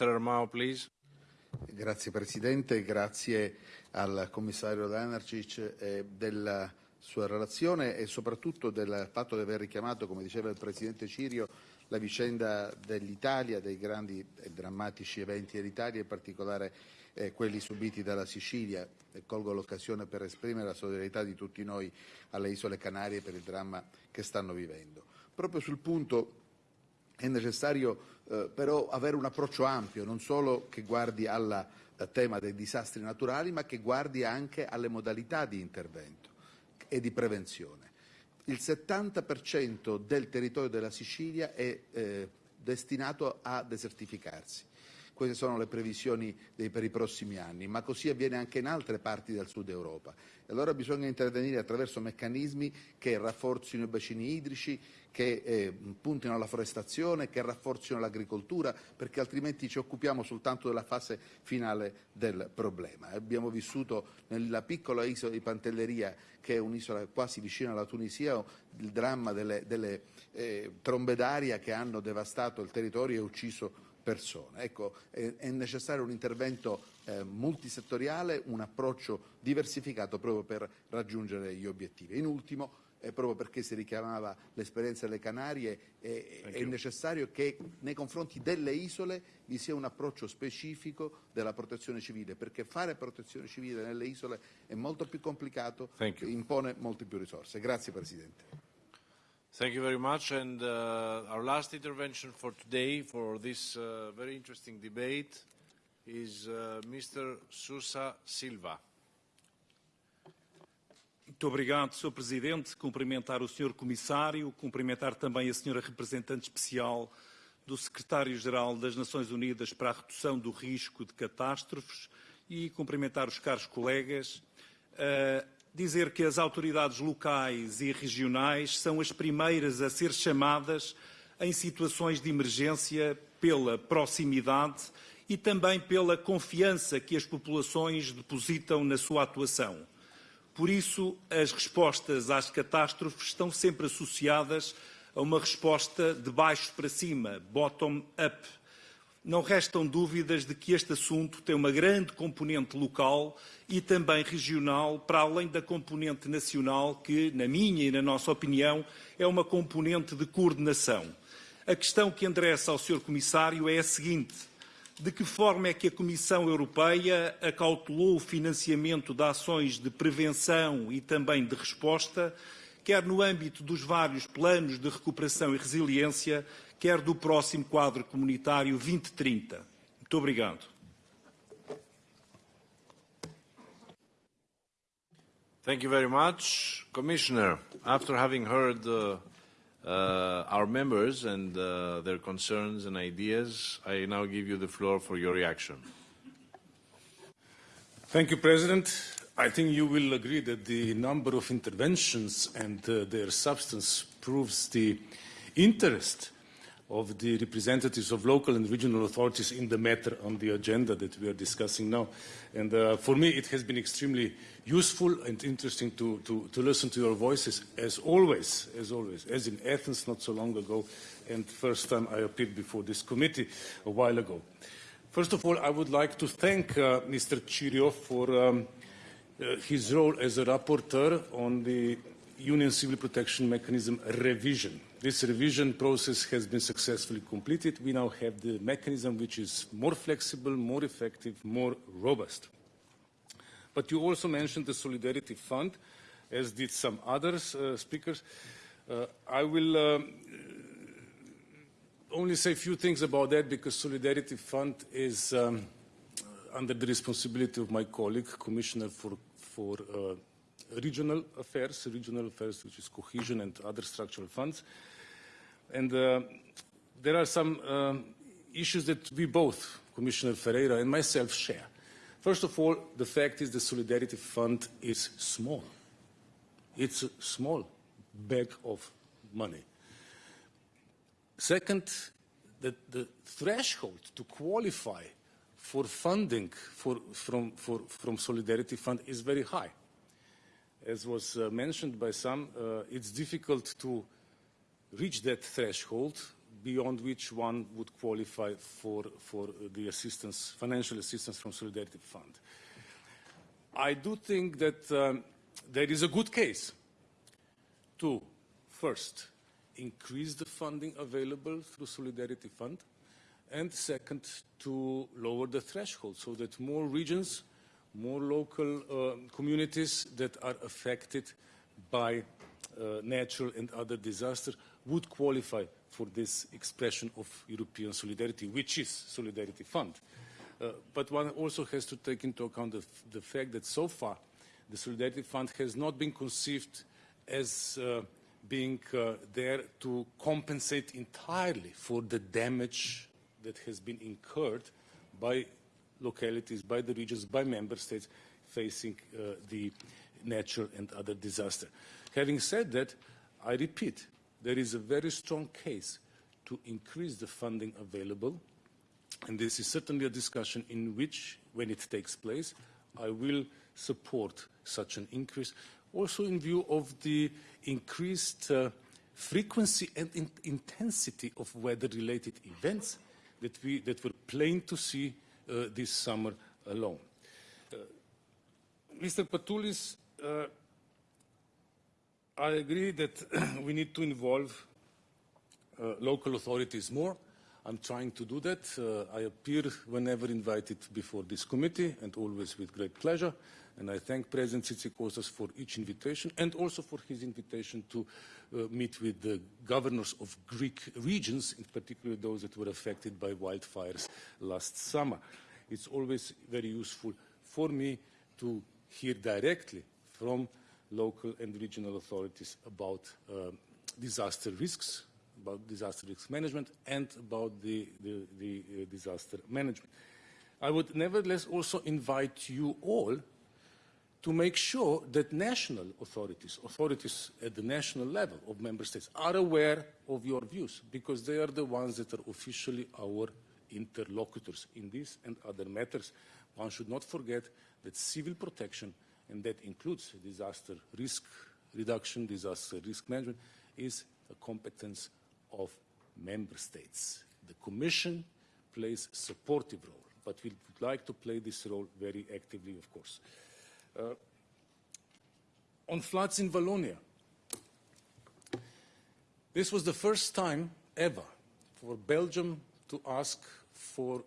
Armao. Grazie Presidente, grazie al Commissario Lanarcic eh, della sua relazione e soprattutto del fatto di aver richiamato, come diceva il Presidente Cirio, la vicenda dell'Italia, dei grandi e drammatici eventi dell'Italia, in particolare eh, quelli subiti dalla Sicilia. E colgo l'occasione per esprimere la solidarietà di tutti noi alle isole Canarie per il dramma che stanno vivendo. Proprio sul punto è necessario eh, però avere un approccio ampio, non solo che guardi al eh, tema dei disastri naturali, ma che guardi anche alle modalità di intervento e di prevenzione. Il 70% del territorio della Sicilia è eh, destinato a desertificarsi. Queste sono le previsioni dei, per i prossimi anni, ma così avviene anche in altre parti del sud Europa. E allora bisogna intervenire attraverso meccanismi che rafforzino i bacini idrici, che eh, puntino alla forestazione, che rafforzino l'agricoltura, perché altrimenti ci occupiamo soltanto della fase finale del problema. Abbiamo vissuto nella piccola isola di Pantelleria, che è un'isola quasi vicina alla Tunisia, il dramma delle, delle eh, trombe d'aria che hanno devastato il territorio e ucciso persone. Ecco, è, è necessario un intervento eh, multisettoriale, un approccio diversificato proprio per raggiungere gli obiettivi. In ultimo, eh, proprio perché si richiamava l'esperienza delle Canarie, eh, è necessario che nei confronti delle isole vi sia un approccio specifico della protezione civile, perché fare protezione civile nelle isole è molto più complicato, impone molte più risorse. Grazie Presidente. Thank you very much. And uh, our last intervention for today, for this uh, very interesting debate, is uh, Mr. Sousa Silva. Muito obrigado, Sr. Presidente. Cumprimentar o Sr. Comissário, cumprimentar também a Sra. Representante Especial do Secretário-Geral das Nações Unidas para a Redução do Risco de Catástrofes e cumprimentar os caros colegas. Uh, dizer que as autoridades locais e regionais são as primeiras a ser chamadas em situações de emergência pela proximidade e também pela confiança que as populações depositam na sua atuação. Por isso, as respostas às catástrofes estão sempre associadas a uma resposta de baixo para cima, bottom-up. Não restam dúvidas de que este assunto tem uma grande componente local e também regional, para além da componente nacional, que, na minha e na nossa opinião, é uma componente de coordenação. A questão que endereça ao Sr. Comissário é a seguinte. De que forma é que a Comissão Europeia acautelou o financiamento de ações de prevenção e também de resposta, quer no âmbito dos vários planos de recuperação e resiliência, quer do próximo quadro comunitário 2030? Muito obrigado. Thank you very much. Commissioner, after having heard uh, uh, our members and uh, their concerns and ideas, I now give you the floor for your reaction. Thank you, President. I think you will agree that the number of interventions and uh, their substance proves the interest of the representatives of local and regional authorities in the matter on the agenda that we are discussing now. And uh, for me, it has been extremely useful and interesting to, to, to listen to your voices, as always, as always, as in Athens not so long ago, and first time I appeared before this committee a while ago. First of all, I would like to thank uh, Mr. Cirio for um, uh, his role as a rapporteur on the Union Civil Protection Mechanism revision. This revision process has been successfully completed. We now have the mechanism which is more flexible, more effective, more robust. But you also mentioned the Solidarity Fund, as did some other uh, speakers. Uh, I will um, only say a few things about that because Solidarity Fund is um, under the responsibility of my colleague, Commissioner for, for uh, Regional Affairs, Regional Affairs, which is cohesion and other structural funds. And uh, there are some um, issues that we both, Commissioner Ferreira and myself, share. First of all, the fact is the Solidarity Fund is small. It's a small bag of money. Second, the, the threshold to qualify for funding for, from, for, from Solidarity Fund is very high. As was uh, mentioned by some, uh, it's difficult to reach that threshold beyond which one would qualify for, for the assistance, financial assistance from Solidarity Fund. I do think that um, there is a good case to, first, increase the funding available through Solidarity Fund, and second, to lower the threshold so that more regions, more local uh, communities that are affected by uh, natural and other disasters would qualify for this expression of European solidarity, which is Solidarity Fund. Uh, but one also has to take into account the, the, fact that so far the Solidarity Fund has not been conceived as uh, being uh, there to compensate entirely for the damage that has been incurred by localities, by the regions, by member states facing uh, the natural and other disaster. Having said that, I repeat, there is a very strong case to increase the funding available, and this is certainly a discussion in which, when it takes place, I will support such an increase, also in view of the increased uh, frequency and in intensity of weather-related events that, we, that were plain to see uh, this summer alone. Uh, Mr. Patoulis, uh, I agree that *clears throat* we need to involve uh, local authorities more. I'm trying to do that. Uh, I appear whenever invited before this committee and always with great pleasure. And I thank President Tzitzikostas for each invitation and also for his invitation to uh, meet with the governors of Greek regions, in particular those that were affected by wildfires last summer. It's always very useful for me to hear directly from local and regional authorities about uh, disaster risks, about disaster risk management, and about the, the, the uh, disaster management. I would nevertheless also invite you all to make sure that national authorities, authorities at the national level of member states, are aware of your views, because they are the ones that are officially our interlocutors in this and other matters. One should not forget that civil protection, and that includes disaster risk reduction, disaster risk management, is a competence of member states. The Commission plays a supportive role, but we would like to play this role very actively, of course. Uh, on floods in Wallonia, this was the first time ever for Belgium to ask for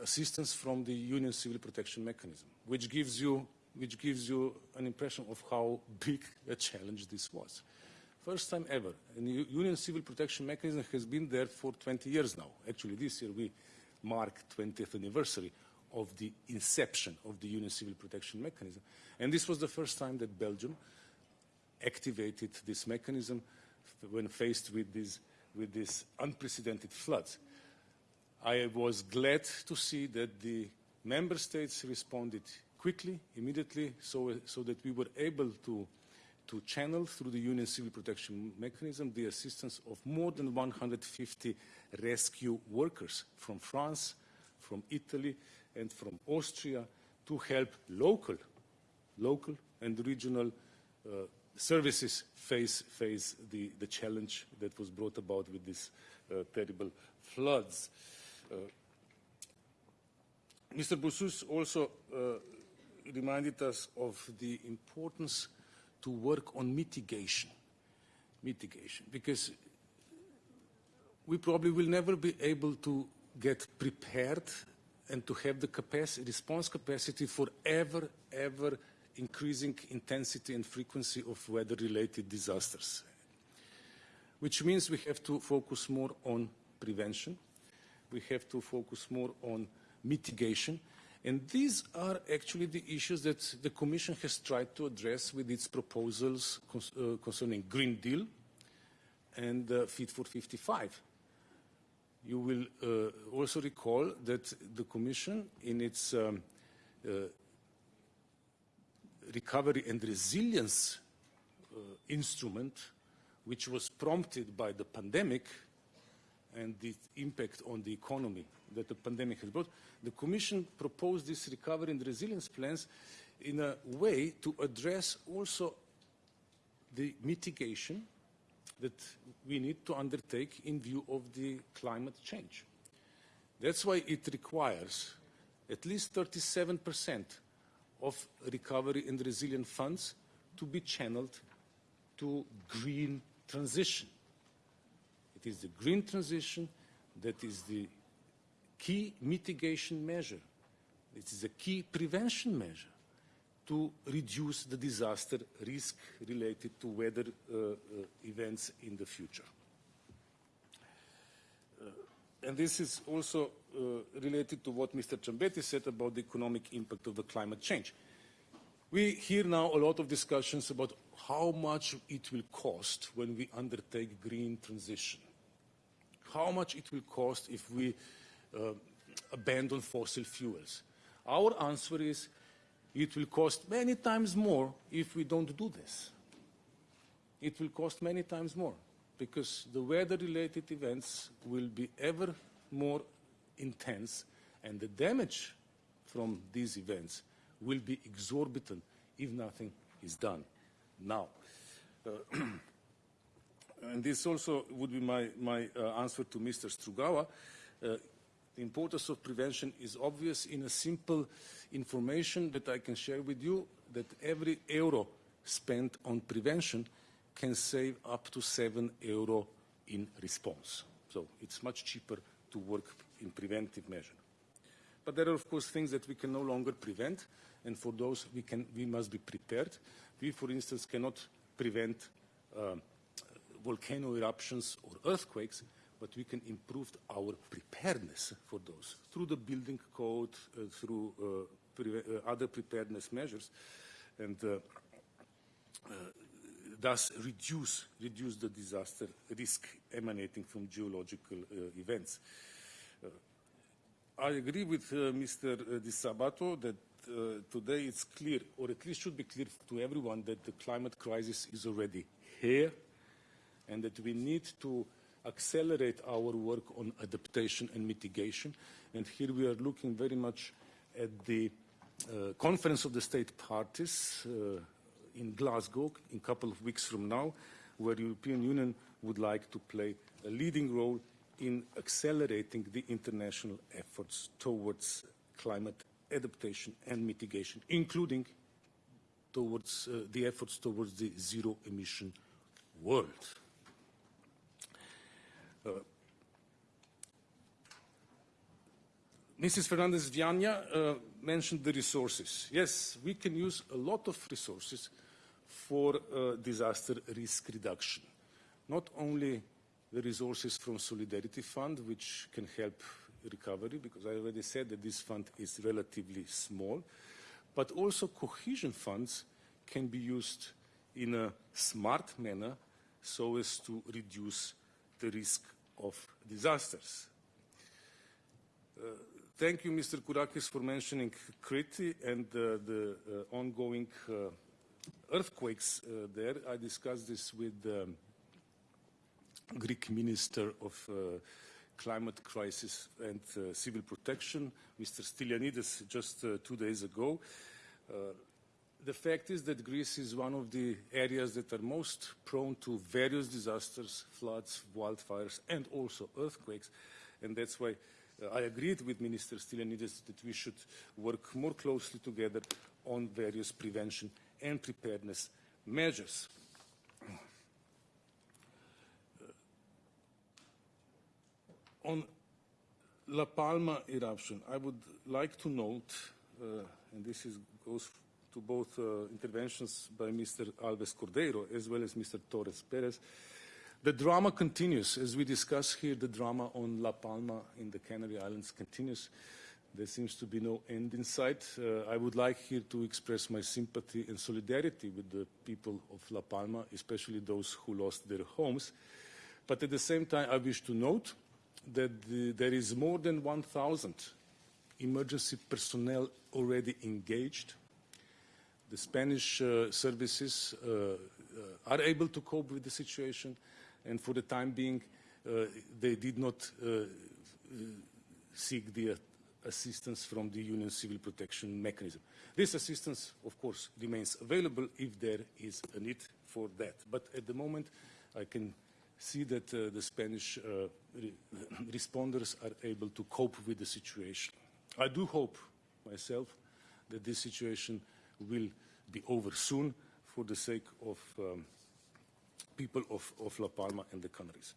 assistance from the Union Civil Protection Mechanism, which gives you, which gives you an impression of how big a challenge this was. First time ever. And the Union Civil Protection Mechanism has been there for 20 years now. Actually, this year we mark 20th anniversary of the inception of the Union Civil Protection Mechanism. And this was the first time that Belgium activated this mechanism when faced with these with unprecedented floods. I was glad to see that the member states responded quickly, immediately, so, so that we were able to, to channel through the Union Civil Protection Mechanism the assistance of more than 150 rescue workers from France, from Italy, and from Austria to help local, local and regional uh, services face, face the, the challenge that was brought about with these uh, terrible floods. Uh, Mr. Boussus also uh, reminded us of the importance to work on mitigation. Mitigation, because we probably will never be able to get prepared and to have the capacity, response capacity for ever, ever increasing intensity and frequency of weather-related disasters, which means we have to focus more on prevention, we have to focus more on mitigation, and these are actually the issues that the Commission has tried to address with its proposals uh, concerning Green Deal and uh, Fit for 55. You will uh, also recall that the Commission, in its um, uh, recovery and resilience uh, instrument, which was prompted by the pandemic and the impact on the economy that the pandemic has brought, the Commission proposed these recovery and resilience plans in a way to address also the mitigation that we need to undertake in view of the climate change. That's why it requires at least 37% of recovery and resilient funds to be channeled to green transition. It is the green transition that is the key mitigation measure. It is a key prevention measure to reduce the disaster risk related to weather uh, uh, events in the future. Uh, and this is also uh, related to what Mr. Ciambetti said about the economic impact of the climate change. We hear now a lot of discussions about how much it will cost when we undertake green transition. How much it will cost if we abandon fossil fuels. Our answer is it will cost many times more if we don't do this. It will cost many times more because the weather-related events will be ever more intense and the damage from these events will be exorbitant if nothing is done now. Uh, *clears throat* and this also would be my, my uh, answer to Mr. Strugawa. Uh, the importance of prevention is obvious in a simple information that I can share with you that every euro spent on prevention can save up to 7 euro in response. So it's much cheaper to work in preventive measure. But there are, of course, things that we can no longer prevent, and for those we, can, we must be prepared. We, for instance, cannot prevent uh, volcano eruptions or earthquakes, but we can improve our preparedness for those through the building code, uh, through uh, pre uh, other preparedness measures, and uh, uh, thus reduce, reduce the disaster risk emanating from geological events. I agree with Mr. Disabato that today it's clear, or at least should be clear to everyone, that the climate crisis is already here and that we need to accelerate our work on adaptation and mitigation. And here we are looking very much at the uh, Conference of the State Parties uh, in Glasgow in a couple of weeks from now, where the European Union would like to play a leading role in accelerating the international efforts towards climate adaptation and mitigation, including towards uh, the efforts towards the zero emission world. Uh, Mrs. Fernandez Viana uh, mentioned the resources. Yes, we can use a lot of resources for uh, disaster risk reduction. Not only the resources from Solidarity Fund, which can help recovery, because I already said that this fund is relatively small, but also cohesion funds can be used in a smart manner so as to reduce the risk of disasters. Uh, thank you, Mr. Kourakis, for mentioning Crete and uh, the uh, ongoing uh, earthquakes uh, there. I discussed this with the um, Greek Minister of uh, Climate Crisis and Civil Protection, Mr. Stylianides, just two days ago the fact is that Greece is one of the areas that are most prone to various disasters, floods, wildfires, and also earthquakes. And that's why uh, I agreed with Minister Stylianides that we should work more closely together on various prevention and preparedness measures. Uh, on La Palma eruption, I would like to note, uh, and this is, goes to both uh, interventions by Mr. Alves Cordeiro as well as Mr. Torres Perez. The drama continues. As we discuss here, the drama on La Palma in the Canary Islands continues. There seems to be no end in sight. Uh, I would like here to express my sympathy and solidarity with the people of La Palma, especially those who lost their homes. But at the same time, I wish to note that the, there is more than 1,000 emergency personnel already engaged the Spanish uh, services uh, uh, are able to cope with the situation, and for the time being, they did not seek the assistance from the Union Civil Protection Mechanism. This assistance, of course, remains available if there is a need for that. But at the moment, I can see that uh, the Spanish uh, re *coughs* responders are able to cope with the situation. I do hope myself that this situation will be over soon for the sake of um, people of, of, La Palma and the Canaries.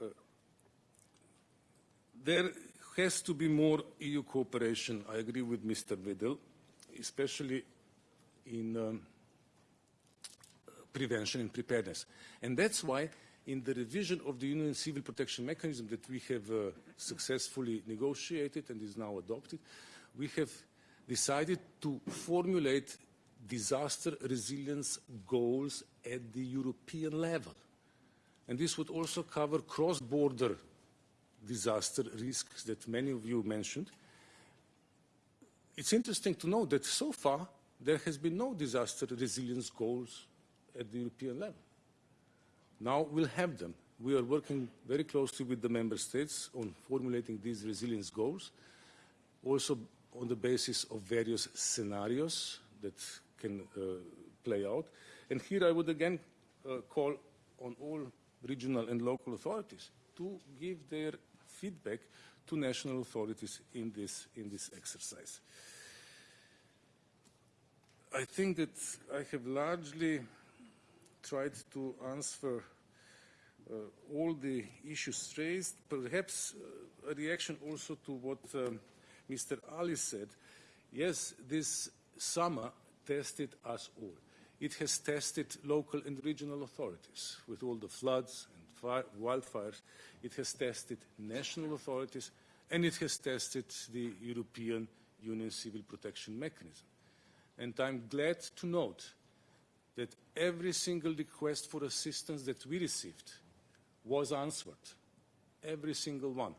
Uh, there has to be more EU cooperation, I agree with Mr. Wedel, especially in um, prevention and preparedness. And that's why in the revision of the Union Civil Protection Mechanism that we have uh, successfully negotiated and is now adopted, we have decided to formulate disaster resilience goals at the European level. And this would also cover cross-border disaster risks that many of you mentioned. It's interesting to know that so far there has been no disaster resilience goals at the European level. Now we'll have them. We are working very closely with the member states on formulating these resilience goals, also on the basis of various scenarios that can uh, play out. And here I would again uh, call on all regional and local authorities to give their feedback to national authorities in this, in this exercise. I think that I have largely tried to answer uh, all the issues raised. Perhaps uh, a reaction also to what um, Mr. Ali said. Yes, this summer tested us all. It has tested local and regional authorities with all the floods and wildfires. It has tested national authorities and it has tested the European Union Civil Protection Mechanism. And I'm glad to note that every single request for assistance that we received was answered. Every single one.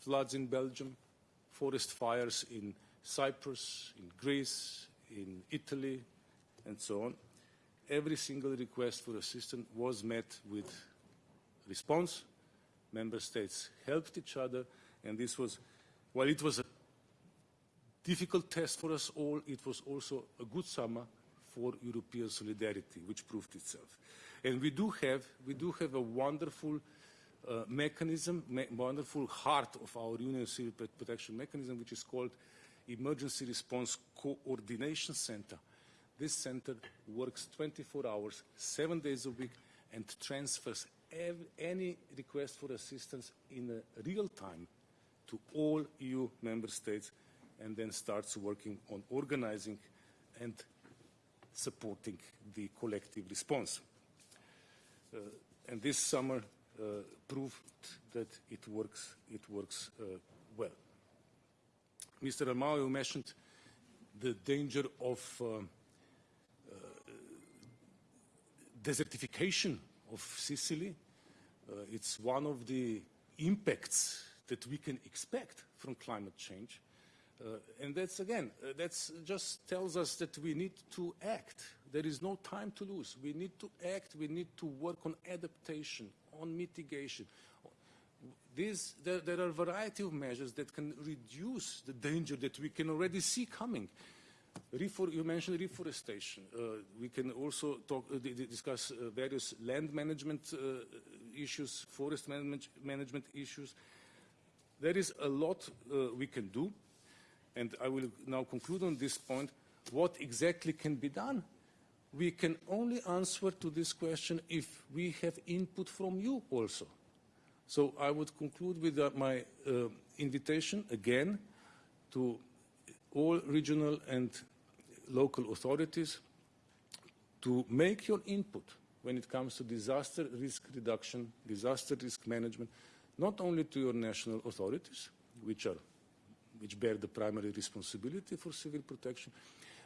Floods in Belgium, forest fires in Cyprus, in Greece, in Italy, and so on. Every single request for assistance was met with response. Member states helped each other, and this was, while it was a difficult test for us all, it was also a good summer for European solidarity, which proved itself. And we do have, we do have a wonderful uh, mechanism, me wonderful heart of our Union Civil Protection Mechanism, which is called Emergency Response Coordination Center. This center works 24 hours, seven days a week, and transfers any request for assistance in real time to all EU member states and then starts working on organizing and supporting the collective response. Uh, and this summer uh, proved that it works, it works uh, well. Mr. Armao mentioned the danger of uh, uh, desertification of Sicily. Uh, it's one of the impacts that we can expect from climate change. Uh, and that's again, uh, that just tells us that we need to act. There is no time to lose. We need to act. We need to work on adaptation, on mitigation. There, there, are a variety of measures that can reduce the danger that we can already see coming. You mentioned reforestation. Uh, we can also talk, uh, discuss uh, various land management uh, issues, forest management, management, issues. There is a lot we can do and I will now conclude on this point, what exactly can be done? We can only answer to this question if we have input from you also. So I would conclude with uh, my uh, invitation again to all regional and local authorities to make your input when it comes to disaster risk reduction, disaster risk management, not only to your national authorities, which are which bear the primary responsibility for civil protection,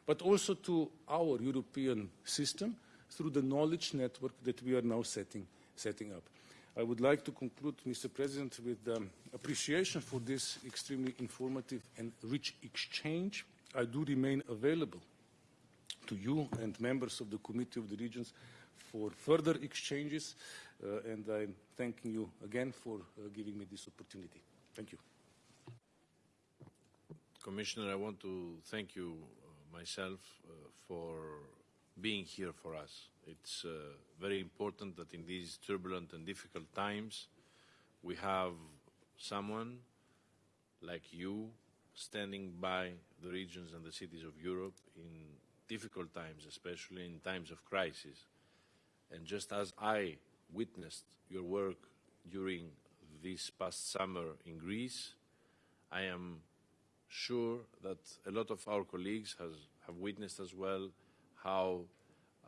but also to our European system through the knowledge network that we are now setting, setting up. I would like to conclude, Mr. President, with um, appreciation for this extremely informative and rich exchange. I do remain available to you and members of the Committee of the Regions for further exchanges, uh, and I'm thanking you again for uh, giving me this opportunity. Thank you. Commissioner, I want to thank you uh, myself uh, for being here for us. It's uh, very important that in these turbulent and difficult times, we have someone like you standing by the regions and the cities of Europe in difficult times, especially in times of crisis. And just as I witnessed your work during this past summer in Greece, I am sure that a lot of our colleagues has, have witnessed as well how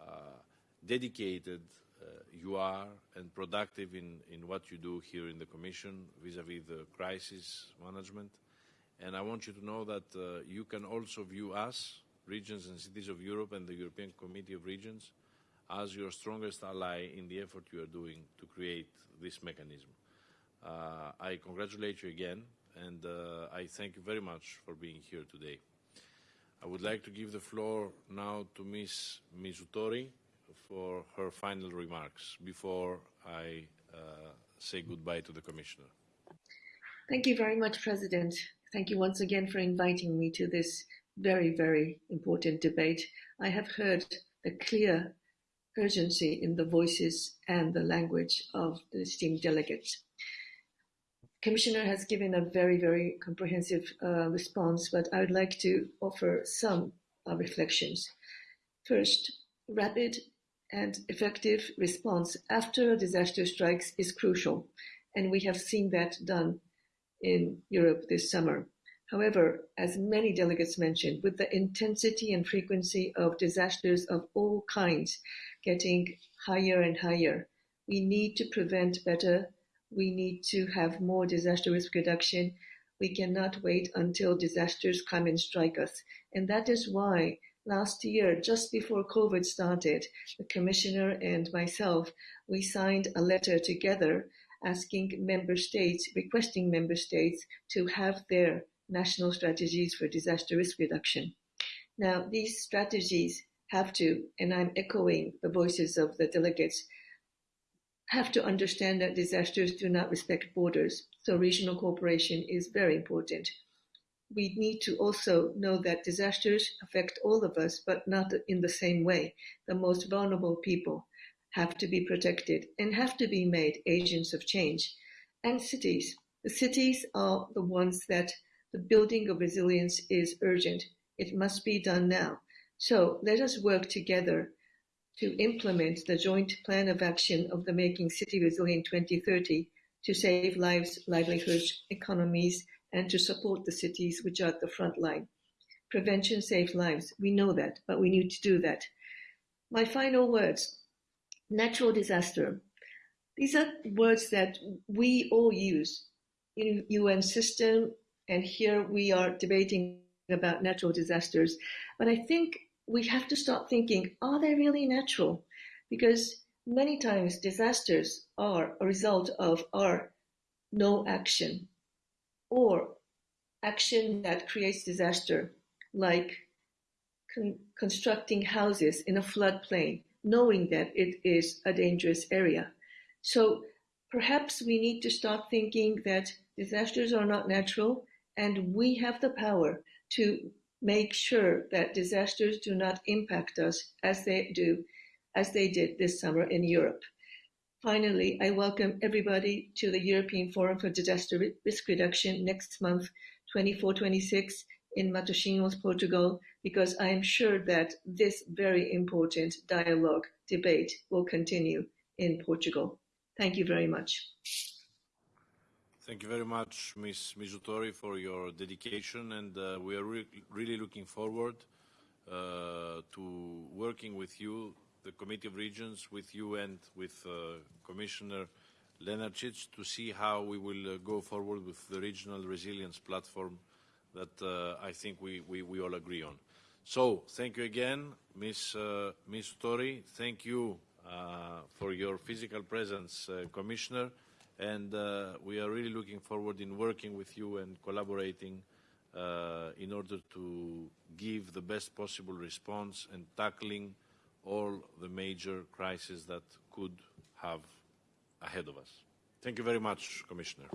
uh, dedicated uh, you are and productive in, in what you do here in the Commission vis-à-vis -vis the crisis management. And I want you to know that uh, you can also view us, regions and cities of Europe and the European Committee of Regions, as your strongest ally in the effort you are doing to create this mechanism. Uh, I congratulate you again, and uh, I thank you very much for being here today. I would like to give the floor now to Ms. Mizutori for her final remarks before I uh, say goodbye to the Commissioner. Thank you very much, President. Thank you once again for inviting me to this very, very important debate. I have heard the clear urgency in the voices and the language of the esteemed delegates. Commissioner has given a very, very comprehensive uh, response, but I would like to offer some uh, reflections. First, rapid and effective response after a disaster strikes is crucial, and we have seen that done in Europe this summer. However, as many delegates mentioned, with the intensity and frequency of disasters of all kinds getting higher and higher, we need to prevent better. We need to have more disaster risk reduction. We cannot wait until disasters come and strike us. And that is why last year, just before COVID started, the commissioner and myself, we signed a letter together asking member states, requesting member states to have their national strategies for disaster risk reduction. Now, these strategies have to, and I'm echoing the voices of the delegates, have to understand that disasters do not respect borders. So regional cooperation is very important. We need to also know that disasters affect all of us, but not in the same way. The most vulnerable people have to be protected and have to be made agents of change. And cities. The cities are the ones that the building of resilience is urgent. It must be done now. So let us work together to implement the joint plan of action of the Making City Resilient 2030 to save lives, livelihoods, economies, and to support the cities which are at the front line. Prevention saves lives. We know that, but we need to do that. My final words. Natural disaster. These are words that we all use in UN system, and here we are debating about natural disasters. But I think we have to start thinking, are they really natural? Because many times disasters are a result of our no action or action that creates disaster, like con constructing houses in a floodplain, knowing that it is a dangerous area. So perhaps we need to start thinking that disasters are not natural and we have the power to make sure that disasters do not impact us as they do, as they did this summer in Europe. Finally, I welcome everybody to the European Forum for Disaster Risk Reduction next month, 24-26 in Matosinhos, Portugal, because I am sure that this very important dialogue, debate will continue in Portugal. Thank you very much. Thank you very much, Ms. Mizutori, for your dedication, and uh, we are re really looking forward uh, to working with you, the Committee of Regions, with you and with uh, Commissioner Lenarcic to see how we will uh, go forward with the regional resilience platform that uh, I think we, we, we, all agree on. So, thank you again, Ms. Uh, Ms. Tori. Thank you for your physical presence, Commissioner and uh, we are really looking forward in working with you and collaborating uh, in order to give the best possible response and tackling all the major crises that could have ahead of us. Thank you very much, Commissioner.